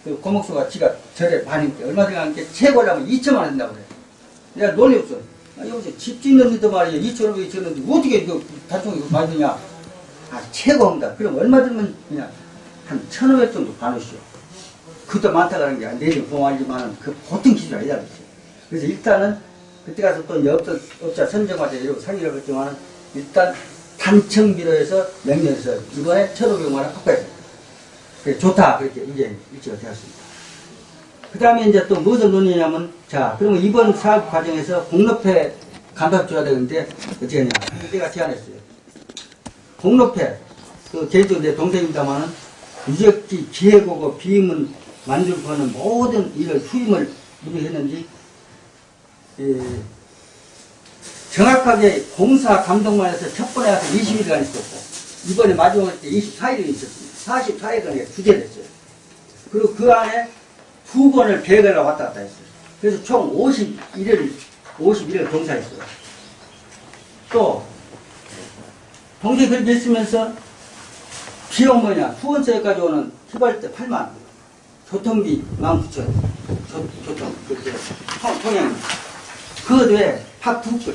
그 고목수가 지가 절에 반인데 얼마 들어가는게 최고라면 2천만 원 된다고 그래. 내가 논리 없어. 아, 여기서 집 짓는 데도 말이야 2천 원이 쳤는데 어떻게 이거 단청이 많이 드냐? 아 최고입니다. 그럼 얼마 들면 그냥 한 1,500 정도 받으시오. 그것도 많다 그런 게 내일 보험알지만은 그 보통 기준 아니다 그랬어요. 그래서 일단은 그때 가서 또 업자, 선정하자 이러고 상의를 했지만은 일단 단청 비로 해서 명령해서 이번에 1,500만 원 확보했어요. 그래, 좋다 그렇게 이제 일치가 되었습니다. 그 다음에 이제 또 무슨 논의냐면 자 그러면 이번 사업 과정에서 공로패 간섭 줘야 되는데 어떻게 하냐 내가 제안했어요. 공로패 그 제주도 내 동생입니다만은 유적지 기획하고 비임은 만들고는 모든 이런 수임을 우리 했는지 예, 정확하게 공사 감독만 해서 첫 번에 가서 20일간 있었고 이번에 마지막 때 24일이 있었습니다. 44일간에 주제됐어요. 그리고 그 안에 두 번을 계획을 왔다 갔다 했어요. 그래서 총 51일, 51일 동사했어요. 또, 동시에 그렇게 했으면서 비용 뭐냐, 수원서에까지 오는 휘발때 8만, 교통비 19,000원, 교통, 그렇게, 통, 통행. 그 외에 팥두 건.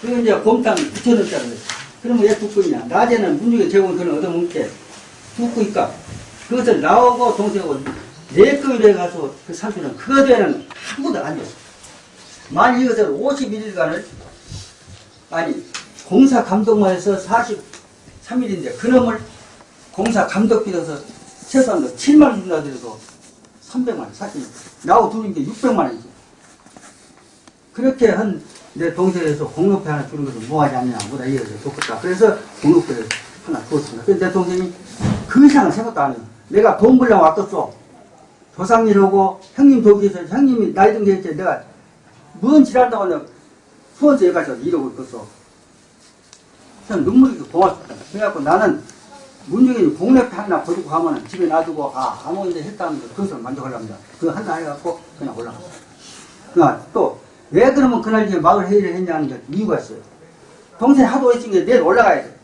그리고 이제 곰탕 9,000원짜리 그랬어. 그러면 왜두 건이냐? 낮에는 문중에 제공을 그런 얻어먹게 두 건이니까 그것을 나오고 동생하고 네 건에 가서 그 삼촌은 그거에는 아무도 안 줬어. 만약 이것을 51일간을 아니 공사 감독만 해서 43일인데 그놈을 공사 감독비 들어서 최소한 7만 원 준다 그래도 300만 원 사실 나하고 둘인 게 600만 원이지. 그렇게 한 내 동생에서 공로패 하나 주는 것은 뭐하지 않냐 뭐다 이래서 좋겠다. 그래서 공로패를 하나 주었습니다. 그래서 내 동생이 그 이상은 생각도 안 해요. 내가 돈 벌려고 왔겠어. 조상일하고 형님 도기에서 형님이 나이 든게 했지 내가 뭔 지랄한다고 내가 수원서 여기까지 이러고 있겠어. 그냥 눈물이 고맙습니다. 그래갖고 나는 문중이 공략 하나 버리고 가면은 집에 놔두고 아 아무 일에 했다는 거 그것을 만족하려합니다. 그거 하나 해갖고 그냥 올라갔어. 그러니까 또왜 그러면 그날 이제 마을 회의를 했냐는 게 이유가 있어요. 동생이 하도 게 내일 올라가야 돼.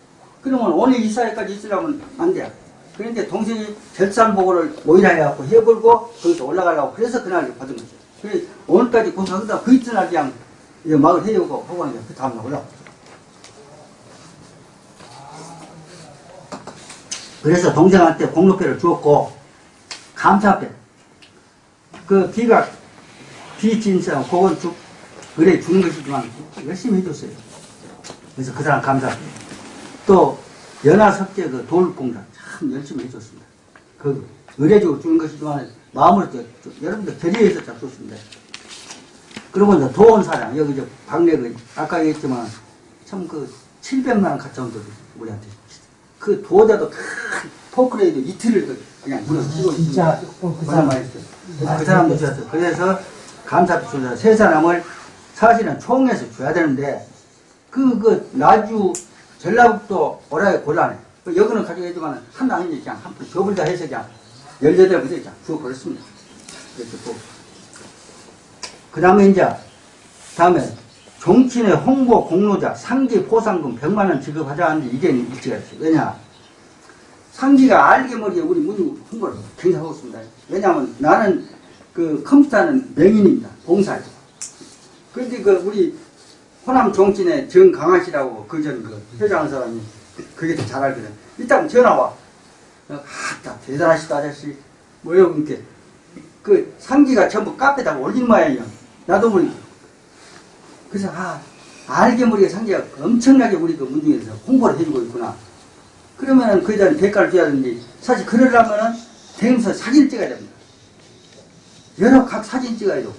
그러면 오늘 이사회까지 있으려면 안 돼. 그런데 동생이 결산 보고를 모이라 해갖고 해버리고 거기서 올라가려고 그래서 그날 받은 거죠. 그래서 오늘까지 공사하다 그 이튿날 그냥 마을 회의하고 하고 하는 그 다음날 올라갔죠. 그래서 동생한테 공로패를 주었고 감사패 그 비가 비진상 그건 주, 그래 주는 것이지만 열심히 해줬어요. 그래서 그 사람 감사합니다. 또 연화석재 그 돌공사 참 열심히 해줬습니다. 그 의례적으로 주는 것이지만 마음으로 여러분들 결의해서 잘 줬습니다. 그리고 이제 도원사장 여기 저 박래 그 아까 얘기했지만 참 그 700만 원 갖다 온 분들 우리한테 그 도자도 큰 포크레이도 이틀을 그 그냥 물어서 쓰고 진짜 있습니다. 그그 사람 있어요. 그 사람도 주었어요. 그래서 감사도 주서 세 사람을 사실은 총에서 줘야 되는데 그, 그, 나주, 전라북도 오라에 곤란해. 그 여기는 가져가지만 하나 아니니 그냥 한푼 더블 다 해서 그냥 18부터 그냥 주어버렸습니다. 이렇게 또. 그 다음에 이제, 다음에 종친의 홍보 공로자 상기 포상금 100만원 지급하자 하는데 이게 일치가 있어요. 왜냐? 상기가 알게 모르게 우리 문유 홍보를 굉장히 하고 있습니다. 왜냐하면 나는 그 컴퓨터는 명인입니다. 봉사죠. 그런데 그 우리 호남 정치의 정강하 씨라고 그전 그 회장한 사람이 그게 더 잘 알거든. 일단 전화 와. 아따 대단하시다 아저씨. 뭐요 이렇게 그 상기가 전부 카페에다가 올린 모양이야. 나도 모르게. 그래서 아 알게 모르게 상기가 엄청나게 우리 그 문중에서 홍보를 해주고 있구나. 그러면은 그 자리 대가를 줘야 되는데 사실 그러려면은 대행사 사진 찍어야 됩니다. 여러 각 사진 찍어야 되고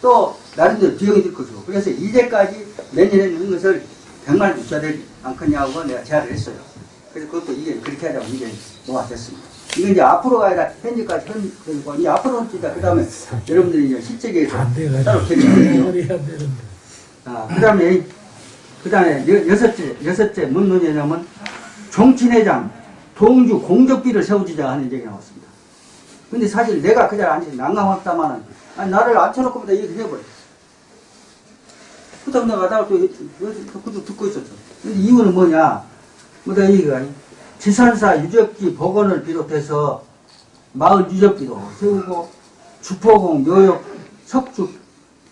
또 나름대로 비용이 들 것이고 그래서 이제까지 매년 했는 것을 100만 원 줘야 되지 않겠냐고 내가 제안을 했어요. 그래서 그것도 이게 그렇게 하자고 이제 놓아졌습니다. 이건 이제 앞으로가 아니라 현재까지 현, 그리고 이제 앞으로는 진짜 그 다음에 여러분들이 이제 돼가지고 따로 결정해요. 아, 그 다음에 그 다음에 여섯째, 여섯째 뭔 논의냐면 정친회장, 동주 공적비를 세워주자 하는 얘기가 나왔습니다. 근데 사실 내가 그 자리에 앉아서 난감했다마는, 아니, 나를 앉혀놓고 보다 얘기를 해버려. 그다음 내가 또, 그것도 듣고 있었죠. 근데 이유는 뭐냐? 뭐다 얘기가, 지산사 유적지 복원을 비롯해서 마을 유적지도 세우고, 주포공, 묘역, 석주,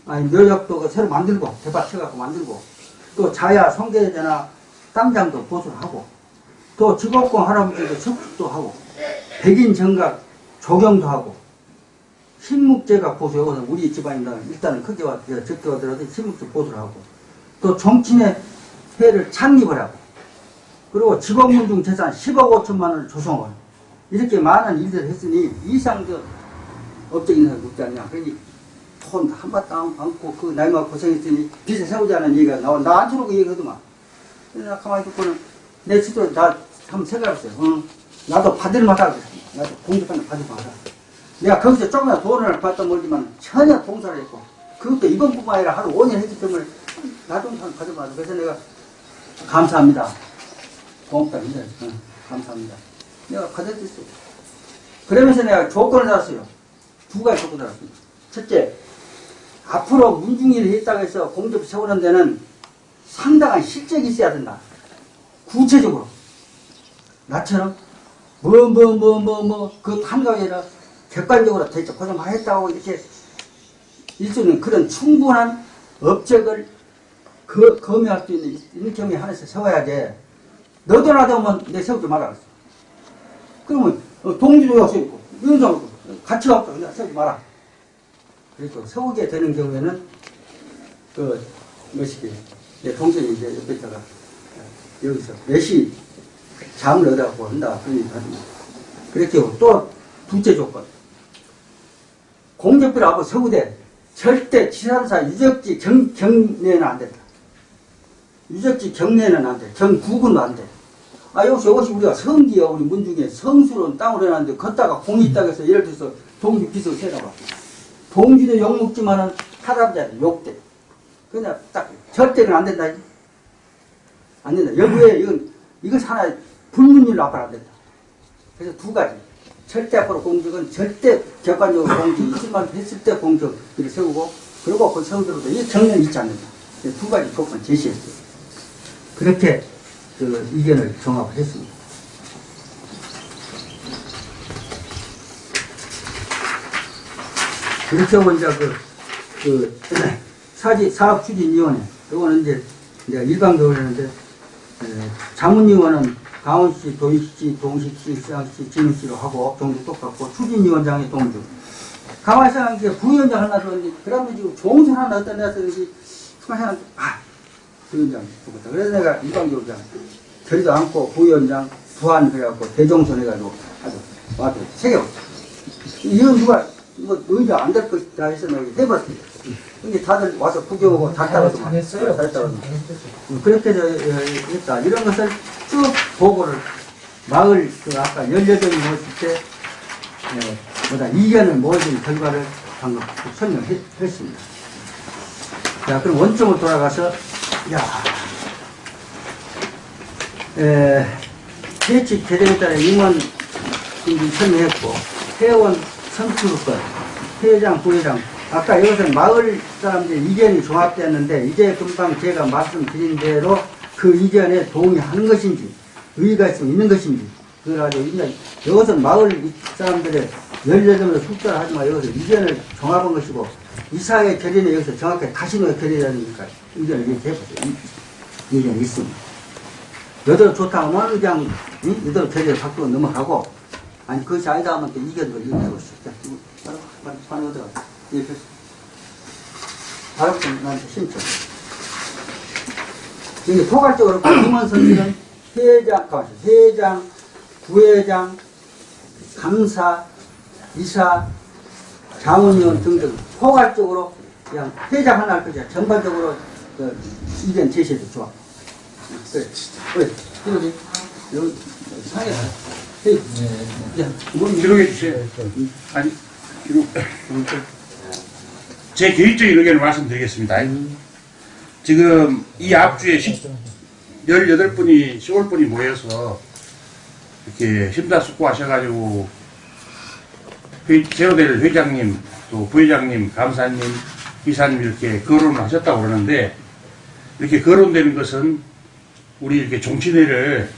아니, 묘역도 그 새로 만들고, 대박쳐갖고 만들고, 또 자야, 성계제나 땅장도 보수를 하고, 또 직업공 할아버지도 석축도 하고, 백인 정각 조경도 하고, 신묵제가 보수, 여기는 우리 집안이다. 일단은 크게 와, 적게 와더라도 신묵제 보수를 하고, 또 정친의 회를 창립을 하고, 그리고 직업문중 재산 10억 5천만 원을 조성을. 이렇게 많은 일들을 했으니, 이상적 사람이 없지 않냐. 그러니, 돈 한 바탕 안 안고 그 나이만 고생했으니 빚을 세우자는 얘기가 나와. 나 앉혀놓고 얘기하더만. 그래서 나 가만히 듣고는 내 스스로 나 한번 생각해봤어요. 응. 나도 받을 만하다. 그랬어. 나도 공직하는 받을 만하다. 내가 거기서 조금이나 돈을 받다 멀지만 전혀 봉사를 했고 그것도 이번뿐만 아니라 하루 5년 했기 때문에 나도 한 받을 만하다. 그래서 내가 감사합니다. 고맙다. 근데 응, 감사합니다. 내가 받아들였어요. 그러면서 내가 조건을 달았어요. 두 가지 조건을 달았습니다. 첫째, 앞으로 문중일을 했다고 해서 공접 세우는 데는 상당한 실적이 있어야 된다. 구체적으로. 나처럼 뭐 뭐 뭐 뭐 뭐그 한가위 아니라 객관적으로 대체 했다고 이렇게 일종의 그런 충분한 업적을 그, 검열할 수 있는, 있는 경우에 하나씩 세워야지. 너도 나도 하면 내 세우지 그랬어. 그러면 어, 동주도 있고, 윤성도 같이 없고, 그냥 세우지 마라. 그리고 세우게 되는 경우에는 그 뭐시기 내 동생이 이제 옆에 있다가 여기서 몇시 잠을 얻어갖고 한다 하더니 그렇게 또 둘째 조건 공적비를 하고 세우되 절대 지산사 유적지 경, 경내는 안 된다 유적지 경내는 안 돼. 경구군도 안 돼. 아, 여기서 이것이 우리가 성지요. 우리 문중에 성수로는 땅으로 해놨는데, 걷다가 공이 있다고 해서 예를 들어서 동지 빚을 세다가 동지도 욕먹지만은 할아버지한테 욕돼. 그냥 딱 절대는 안 된다. 안 된다. 여부에 이건 이건 하나의 불문율 나빠안 된다. 그래서 두 가지. 절대 앞으로 공적은 절대 객관적으로 공적 있을만 했을 때 공적을 세우고 그리고 그 세우더라도 이 정년 있지 않는다. 이두 가지 조건 제시했어요. 그렇게 그 의견을 종합을 했습니다. 이제 그, 그, 사지, 사업추진위원회, 이거는 이제, 내가 일반적으로 했는데, 에, 자문위원은 강원시, 도시시, 동시시, 시장시, 진흥시로 하고, 종도 똑같고, 추진위원장이 동주. 가만히 생각하니까 부위원장 하나 줬는데, 그 다음에 지금 종선 하나 이렇게, 가만히 아, 부위원장 죽었다. 그래서 내가 일반적으로 그냥, 저리도 않고, 부위원장, 부안 그래갖고, 대종선 해가지고, 아주, 와도, 세개 이건 누가, 이거 의자 안될 것이다 해서 내가 해봤습니다. 근데 다들 와서 구경하고 다 막- 잘했어요. 다 음, 그렇게 저, 어, 했다. 이런 것을 쭉 보고를 마을 그 아까 18명이 모였을 때 에, 뭐다 이견을 모아준 결과를 방금 설명했습니다. 자 그럼 원점으로 돌아가서 야 에, 채취 개정에 따라 임원 설명했고 회원 선출권 회장 부회장 아까 이것은 마을 사람들 이견이 종합되었는데 이제 금방 제가 말씀드린 대로 그 이견에 동의하는 것인지 의의가 있으면 있는 것인지 그래가지고 이것은 마을 사람들의 18명의 숫자를 하지만 이것은 이견을 종합한 것이고 이사회 결의는 여기서 정확하게 가시노의 결의라니까 의견을 얘기해보세요. 이- 의견이 있습니다. 여대로 좋다 하면 그냥 응? 여대로 결의를 바꾸고 넘어가고 아니 하면 또 이견을 얘기하고 싶다. 바로 바로 바로 어디가 얘기했어. 바로 나한테 신청. 이게 포괄적으로 임원 선수는 회장, 가만있어. 회장, 부회장, 감사, 이사, 자문위원 등등 포괄적으로 그냥 회장 하나 할 것이야. 전반적으로 그 의견 제시해도 좋아. 그래. 그래. 이러지. 여기 상해. 뭐 기록해 주세요. 아니, 기록. 제 개인적인 의견을 말씀드리겠습니다. 지금 이 앞주에 18분이, 10분이 모여서 이렇게 심사숙고하셔가지고 회, 제로될 회장님, 또 부회장님, 감사님, 이사님 이렇게 거론을 하셨다고 그러는데 이렇게 거론되는 것은 우리 이렇게 종친회를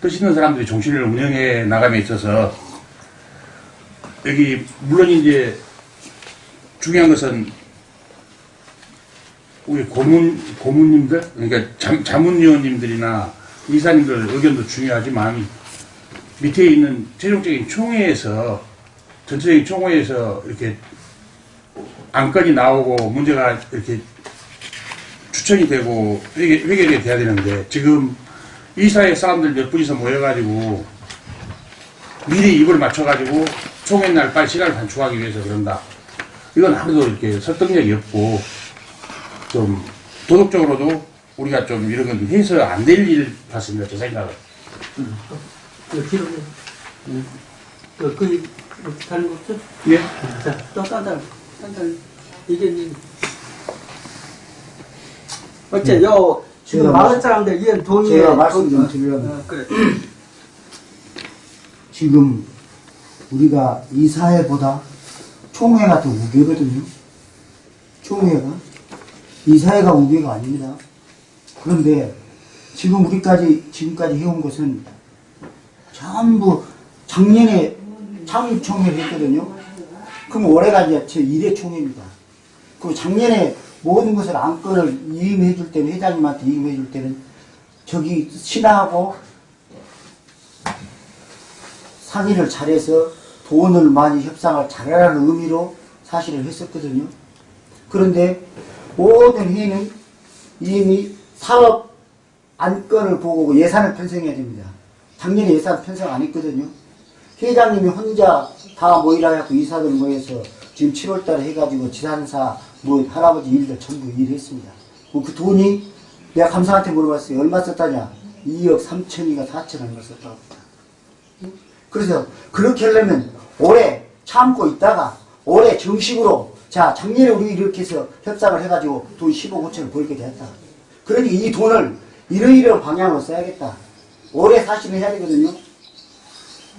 뜻 있는 사람들이 종친회를 운영해 나감에 있어서 여기 물론 이제 중요한 것은 우리 고문 고문님들 그러니까 잠, 자문위원님들이나 이사님들 의견도 중요하지만 밑에 있는 최종적인 총회에서 전체적인 총회에서 이렇게 안건이 나오고 문제가 이렇게 추천이 되고 회결이 돼야 되는데 지금 이사회 사람들 몇 분이서 모여가지고 미리 입을 맞춰가지고 총회 날 빨리 시간을 단축하기 위해서 그런다. 이건 아무도 이렇게 설득력이 없고 좀 도덕적으로도 우리가 좀 이런 건 해서 안 될 일 같습니다. 제 생각은. 그 뒤로 그, 그, 이렇게 다른 거 없어? 예? 자, 또 딴딴, 딴딴, 이게, 이- 어째, 요, 지금 제가 마을 사람들, 이런 동의에. 제가 말씀 좀 동- 드리려면 어, 그래. 지금 우리가 이 사회보다 총회가 더 우계거든요. 총회가 이 사회가 우계가 아닙니다. 그런데 지금 우리까지 지금까지 해온 것은 전부 작년에 창립총회를 했거든요. 그럼 올해가 이제 제 1회 총회입니다. 그 작년에 모든 것을 안건을 이임해 줄 때는 회장님한테 이임해 줄 때는 저기 신하고 상의를 잘해서 돈을 많이 협상을 잘하라는 의미로 사실을 했었거든요. 그런데 모든 회의는 이미 사업 안건을 보고 예산을 편성해야 됩니다. 작년에 예산 편성 안 했거든요. 회장님이 혼자 다 모이라 해갖고 이사들 모여서 지금 7월 달에 해가지고 지산사 뭐 할아버지 일들 전부 일했습니다. 뭐 그 돈이 내가 감사한테 물어봤어요. 얼마 썼다냐? 2억 3천이가 4천 얼마 썼다고. 그래서 그렇게 하려면 올해 참고 있다가 올해 정식으로 자 작년에 우리 이렇게 해서 협상을 해가지고 돈 15, 5천을 벌게 됐다. 그러니 이 돈을 이러이러한 방향으로 써야겠다. 올해 사실은 해야 되거든요.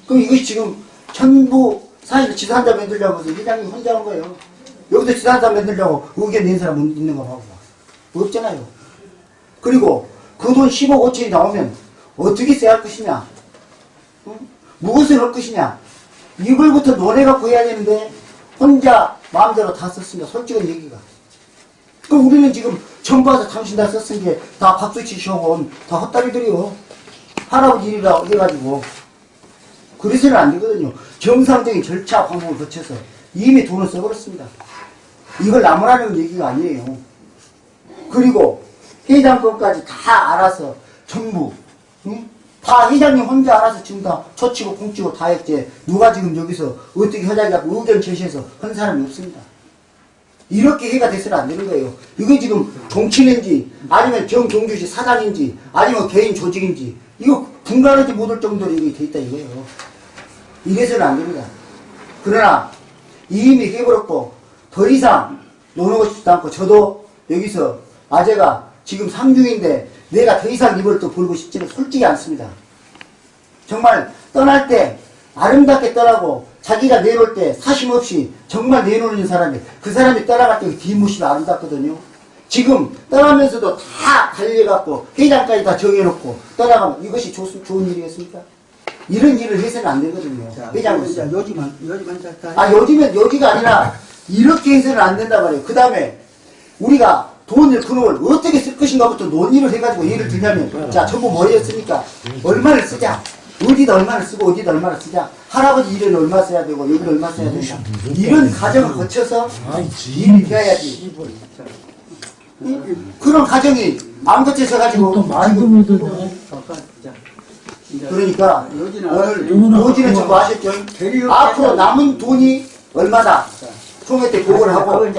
그럼 이것이 지금 전부 사실 지산자 만들려고 해서 회장님 혼자 한 거예요. 여기서 지산자 만들려고 의견 낸 사람 있는 거 봐봐. 없잖아요. 그리고 그 돈 15, 5천이 나오면 어떻게 써야 할 것이냐. 응? 무엇을 할 것이냐. 이걸부터 논해갖고 해야 되는데 혼자 마음대로 다 썼습니다. 솔직한 얘기가. 그럼 우리는 지금 전부 와서 당신 다 썼은 게 다 박수 치시고 온다 헛다리들이요. 할아버지 일이라 해가지고. 그래서는 안 되거든요. 정상적인 절차 방법을 거쳐서 이미 돈을 써버렸습니다. 이걸 나무라는 얘기가 아니에요. 그리고 회장권까지 다 알아서 전부 응? 다 회장님 혼자 알아서 지금 다 초치고 공치고 다 했지 누가 지금 여기서 어떻게 회장이라고 의견 제시해서 한 사람이 없습니다. 이렇게 해가 돼서는 안 되는 거예요. 이거 지금 정치인지 아니면 정종주시 사장인지 아니면 개인 조직인지 이거 분간하지 못할 정도로 이게 돼 있다 이거예요. 이래서는 안 됩니다. 그러나 이미 해버렸고 더 이상 노는 싶지도 않고 저도 여기서 아재가 지금 상중인데 내가 더 이상 입을 또 벌고 싶지는 솔직히 않습니다. 정말 떠날 때 아름답게 떠나고 자기가 내놓을 때 사심 없이 정말 내놓는 사람이 그 사람이 떠나갈 때 뒷모습이 아름답거든요. 지금 떠나면서도 다 달려갖고 회장까지 다 정해놓고 떠나가면 이것이 좋, 좋은 일이겠습니까? 이런 일을 해서는 안 되거든요. 자, 회장으로서. 요지만, 요지만. 아, 요즘엔 여기가 아니라 이렇게 해서는 안 된다 말이에요. 그 다음에 우리가 돈을 그놈을 어떻게 쓸 것인가부터 논의를 해가지고 예를 들자면 자 전부 모였으니까? 얼마를 쓰자. 어디다 얼마를 쓰고 어디다 얼마를 쓰자. 할아버지 일은 얼마 써야 되고 여기는 얼마 써야 된다 이런 과정을 거쳐서 일이 되어야지. 그런 과정이 안 거쳐서 가지고 그러니까 오늘. 요지는 전부 아셨죠? 앞으로 남은 돈이 얼마다 총회 때 그걸 하고 이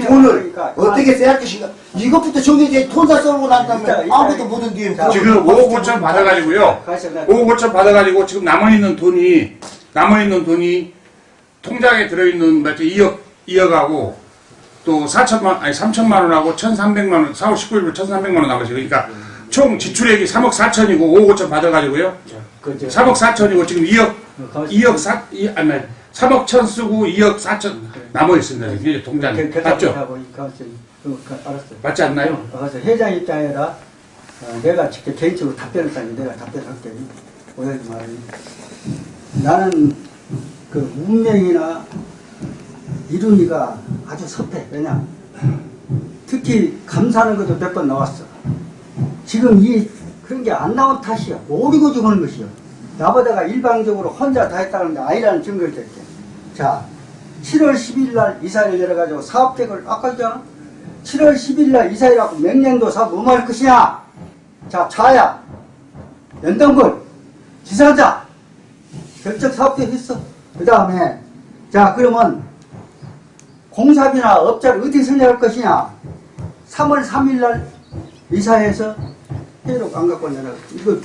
돈을 그러니까 어떻게 써야 할 것인가 이것부터 정해져 돈다 써고 난 다음에 아무것도 못한 뒤에 자, 지금 5억 5천 받아가지고요. 가서 나- 5억 5천 받아가지고 지금 남아있는 돈이, 남아있는 돈이 통장에 들어있는 몇 2억, 2억하고 또 4천만 아니 3천만 원하고 1,300만 원 4월 19일부터 1,300만 원 나가지 그러니까 총 지출액이 3억 4천이고 5억 5천 받아가지고요. 그죠. 3억 4천이고 지금 2억 어, 2억 4 이, 아니 3억 천 쓰고 2억 4천 남아 있습니다. 이게 동장 그, 맞죠? 하고 가만히 그, 그, 알았어요. 맞지 않나요? 그래서 회장 입장에다 어, 내가 직접 개인적으로 답변을 따니 내가 답변할게. 오해하지 말아요. 나는 그 운명이나 이룬이가 아주 섭해. 왜냐? 특히 감사하는 것도 몇 번 나왔어. 지금 이 그런 게 안 나온 탓이야. 모르고 죽는 것이요. 나보다가 일방적으로 혼자 다 했다는 게 아니라는 증거를 댈게. 자, 7월 10일 날 이사를 내려가지고 사업 계획을 아까 했잖아. 7월 10일 날 이사회라고 맹년도 사업 뭐할 것이냐? 자, 차야, 연동군, 지사자, 결정 사업계 했어. 그 다음에, 자, 그러면 공사비나 업자를 어떻게 설정할 것이냐? 3월 3일 날 이사회에서 회의록 안 갖고 내려 이거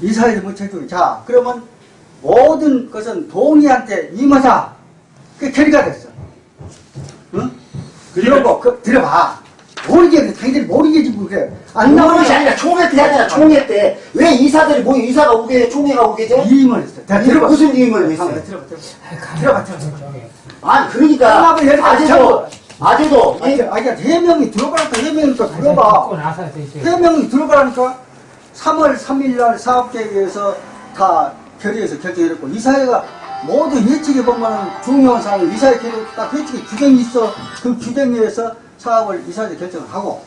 이사회에서 못 해줘. 자, 그러면 모든 것은 동의한테 임하자. 그게 결의가 됐어. 응? 그러고 그, 들어봐. 모르게 당연히 모르겠지 뭐 그래. 안 나오는 것이 아니라 총회 때 하잖아 총회 때 왜 이사들이 모여 이사가 오게 돼 총회가 오게 돼? 이임을 했어. 자, 들어봐. 무슨 이임을 했어요? 들어봐, 들어봐, 들어봐. 들어봐, 들어봐. 아니 그러니까 통합을 해야 아재도 아재도 아니, 아니, 해명이 들어가니까 해명이 또 들어봐. 해명이 들어가니까 3월 3일 날 사업계획에서 다 결의해서 결정했고 이사회가 모두 예측해 보면 중요한 사항을 이사회 계획 딱 예측에 규정이 있어 그 규정에 의해서 사업을 이사회 결정을 하고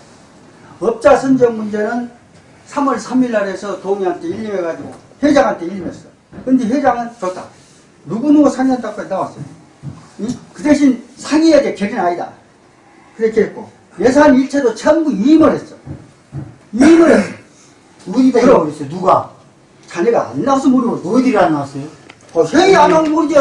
업자 선정 문제는 3월 3일 날에서 동의한테 일림해가지고 회장한테 일림했어. 근데 회장은 좋다. 누구누구 상의한다고 나왔어요. 응? 그 대신 상의해야 될 결의는 아니다. 그렇게 했고 예산 일체도 전부 이임을 했어. 이임을 했어. 그럼. 이거 있어요? 누가 자네가 안 나와서 모르고 어디를 안 나왔어요? 어, 회의 안 하면 모르지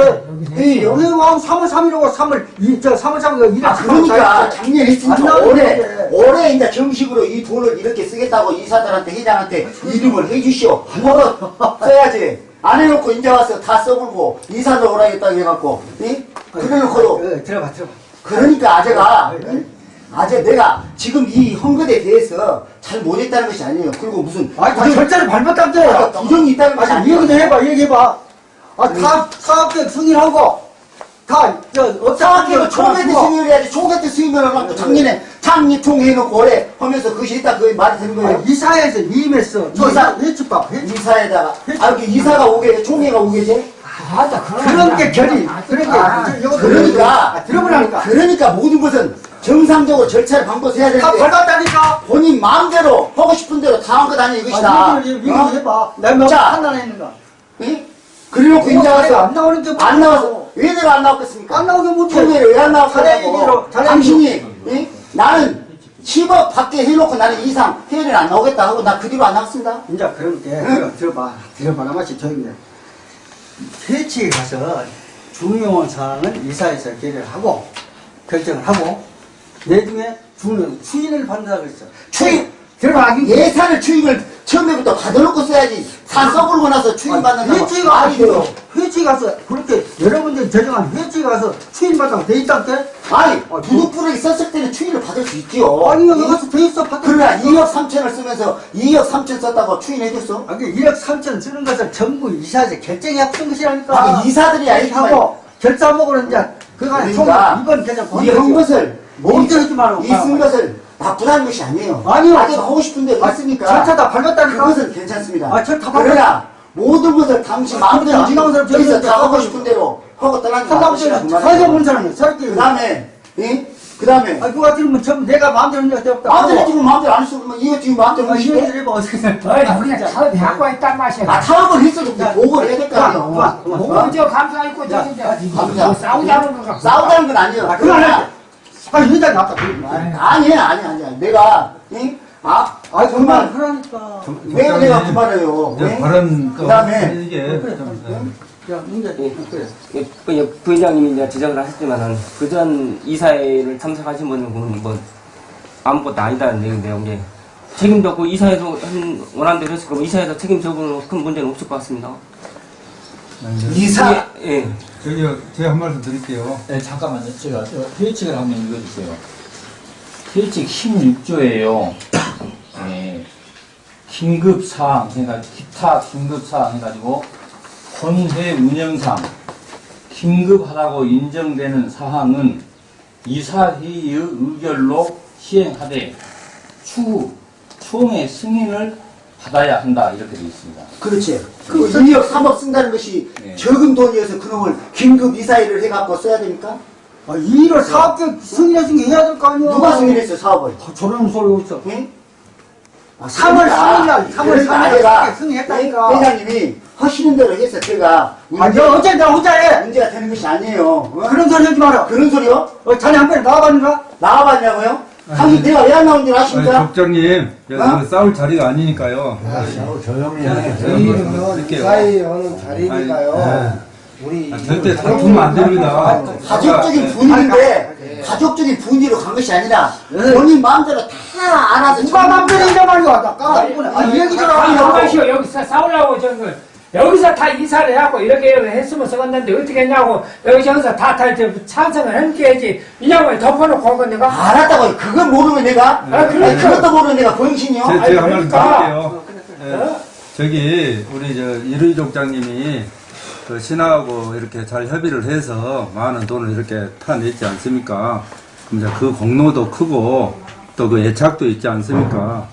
회의 하고 3월 3일하고 3월 이, 저 3월 3일 일을 아, 그러니까 작년 안 했으니까 나오는 올해. 올해 이제 정식으로 이 돈을 이렇게 쓰겠다고 이사들한테 회장한테 이름을 해주시오. 뭐로 써야지. 안 해놓고 이제 와서 다 써불고 이사들 오라겠다고 해갖고, 이? 그래놓고도 어, 들어봐 들어봐 그러니까 아재가 아, 응? 아재 내가 지금 이 헌것에 대해서 잘 못했다는 것이 아니에요. 그리고 무슨 아니 다 절차를 밟았다는 아, 거야 부정이 있다는 것이 아니 아니에요. 얘기 좀 해봐 얘기해봐 아다 사업계획 승인하고 다저 사업계획을 총회 때 승인을 해야지 총회 때 승인을 하고 작년에 작년 총회 해놓고 올해 하면서 그것이 있다 그 말이 되는 거예요. 아니, 이사회에서 위임했어 저 이사- 회칙 이사에다가 아, 그 이사가 오게 돼, 총회가 오게 돼. 맞아, 그런 그런 게 결의 그런 게 아, 그러니까 아, 들어보라니까 그러니까 모든 것은 정상적으로 절차를 밟고서 해야 다 되는데 밟았다니까 본인 마음대로 하고 싶은 대로 다 한 것 아니야 이것이다. 아, 얘기 얘기 어? 해봐 내가 자. 판단했는가 응? 그래놓고 이제 와서 안 나오는 게안 나와서 왜 내가 안 나왔겠습니까? 안 나오게 못해. 총회를 왜안 자네 얘기로, 나왔겠냐고. 당신이 응? 나는 10억 밖에 해놓고 나는 이상 회의를 안 나오겠다 하고 나 그 뒤로 안 나왔습니다. 이제 그런 게 들어, 들어봐 들어봐 나마치 조용히 해 회칙에 가서 중요한 사항은 이사에서 결의를 하고 결정을 하고 내 중에 중요한 추인을 받는다고 했어. 추인! 들어봐. 이게 예산을 추임을 처음에부터 받아놓고 써야지. 다 써버리고 나서 추임 받는다고. 돼요. 가서 회칙에 가서 그렇게 여러분들이 제정한 회칙에 가서 추인 받다고 돼 있다게 아니 아, 부득부득 썼을 때는 추임을 받을 수 있지요. 아니 여기 가서 돼 있어 받을 그러나 수 있어. 2억 3천을 쓰면서 2억 3천 썼다고 추인해줬어? 아, 그 1억 3천 쓰는 것을 전부 이사에서 결정해 쓴 것이라니까. 아, 그 이사들이 아니지만 하고 결사목으로 이제 그간에 그러니까 총 이번 결정 이한 것을 멈춰 있지 말고 이쓴 것을 나쁘다는 것이 아니에요. 아니요. 아직 하고 싶은 대로 아, 했으니까 절차 다 밟았다니까. 그것은 괜찮습니다. 아, 절차 그러나 모든 것을 당신 아, 마음대로 나온 사람 여기서 다. 하고 싶은 대로 하고 떠나는 게 한남들 맞으시라고 사회자 본 사람이 사회자 그 다음에 그 다음에 아 그거 같으면 전부 내가 마음대로 하는 게 없다 마음대로 찍으면 마음대로 안 쓰고 이거 지금 마음대로 아 이거 하시고? 해봐 어떻게 어이, 우리가 사업이 갖고 있단 맛이야. 아 타협을 했어도 보고를 해야 될거 그만, 아니에요. 그만, 그만. 뭐, 저 감사 있고, 저기, 저, 감사. 뭐 싸우자는 거가. 싸우자는 건 아니에요. 아 그만 그러나 해 아, 회장이 아까 그러지 마. 아니야 아니야 아니야 내가 응? 아 아, 정말 정말 그러니까. 왜 내가 그만해요 이제 응? 발언 그 그다음에 이게. 야, 문제, 그래. 예, 그 부회장님이 이제 지적을 하셨지만은 그전 이사회를 참석하신 분은 뭐 아무것도 아니다는 얘기인데요. 이게 책임도 없고 이사회도 한 원하는 대로 했을 거고 이사회에서 책임 져보는 큰 문제는 없을 것 같습니다. 이사 예. 저기요, 제가 한 말씀 드릴게요. 네, 잠깐만요. 제가 저 회칙을 한번 읽어주세요. 회칙 16조예요. 네, 긴급 사항, 그러니까 기타 긴급 사항 해가지고 본회 운영상 긴급하다고 인정되는 사항은 이사회의의 의결로 시행하되 추후 총회 승인을 받아야 한다 이렇게 되어 있습니다. 그렇지. 그 2억 3억 쓴다는 것이 네. 적은 돈이어서 그놈을 긴급 이사일을 해갖고 써야 됩니까? 아, 이 일을 사업계 승인해준 게 해야 될 거 아니야. 누가 승인했어 사업을? 아, 저런 소리 없어. 응? 아, 3월 3일날, 3월 그러니까 3일 내가 날 승인했다니까. 회- 회장님이 하시는 대로 해서 제가 아, 너 어째 나 혼자 해. 문제가 되는 것이 아니에요. 어? 그런 소리 하지 마라. 그런 소리요? 어, 자네 한 번에 나와봤는가? 나와봤냐고요? 당신 내가 왜 안 나온 줄 아니, 아십니까? 여기 어? 싸울 자리가 아니니까요. 조용히 네, 해. 저희는 이 사이에 하는 자리니까요. 우리 아, 절대 다투면 안 됩니다. 가족적인 네. 분위기인데 가족적인 분위기로 간 것이 아니라 본인 마음대로 다 알아서 누가 맘대로 이래 말이야. 나 까닭 아, 이 얘기 좀 아, 하고. 여기서 싸우려고 저거. 여기서 다 이사를 해갖고 이렇게 했으면 썩었는데 어떻게 했냐고 여기 저기서 다탈때 찬성을 함께해야지 이 양반이 덮어놓고 건 내가 알았다고 그건 모르면 내가 아, 그러니까. 아니, 그것도 모르면 내가 번신이요? 제, 제가 한 말씀 그러니까. 드릴게요. 예, 저기, 우리 저, 이루이 족장님이 그 신하하고 이렇게 잘 협의를 해서 많은 돈을 이렇게 타냈지 않습니까? 그럼 이제 그 공로도 크고 또 그 애착도 있지 않습니까?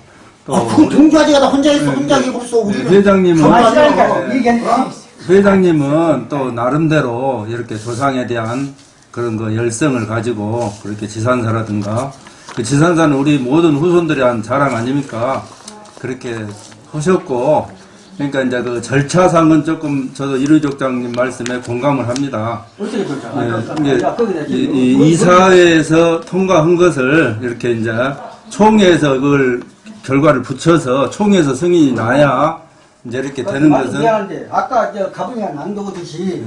또 아, 그건 우리- 동주아지가 혼자 있어 혼자 네, 해버렸어 네, 우리는 회장님은 아시라니까. 네. 얘기하는 거. 회장님은 또 나름대로 이렇게 조상에 대한 그런 그 열성을 가지고 그렇게 지산사라든가 그 지산사는 우리 모든 후손들이 한 자랑 아닙니까? 그렇게 하셨고 그러니까 이제 그 절차상은 조금 저도 이루족장님 말씀에 공감을 합니다. 어떻게 그렇죠? 예, 이게 이, 이 이사회에서 통과한 것을 이렇게 이제 총회에서 그걸 결과를 붙여서 총회에서 승인이 나야 이제 이렇게 되는 것은 미안한데 아까 저 가방에 안 넣었듯이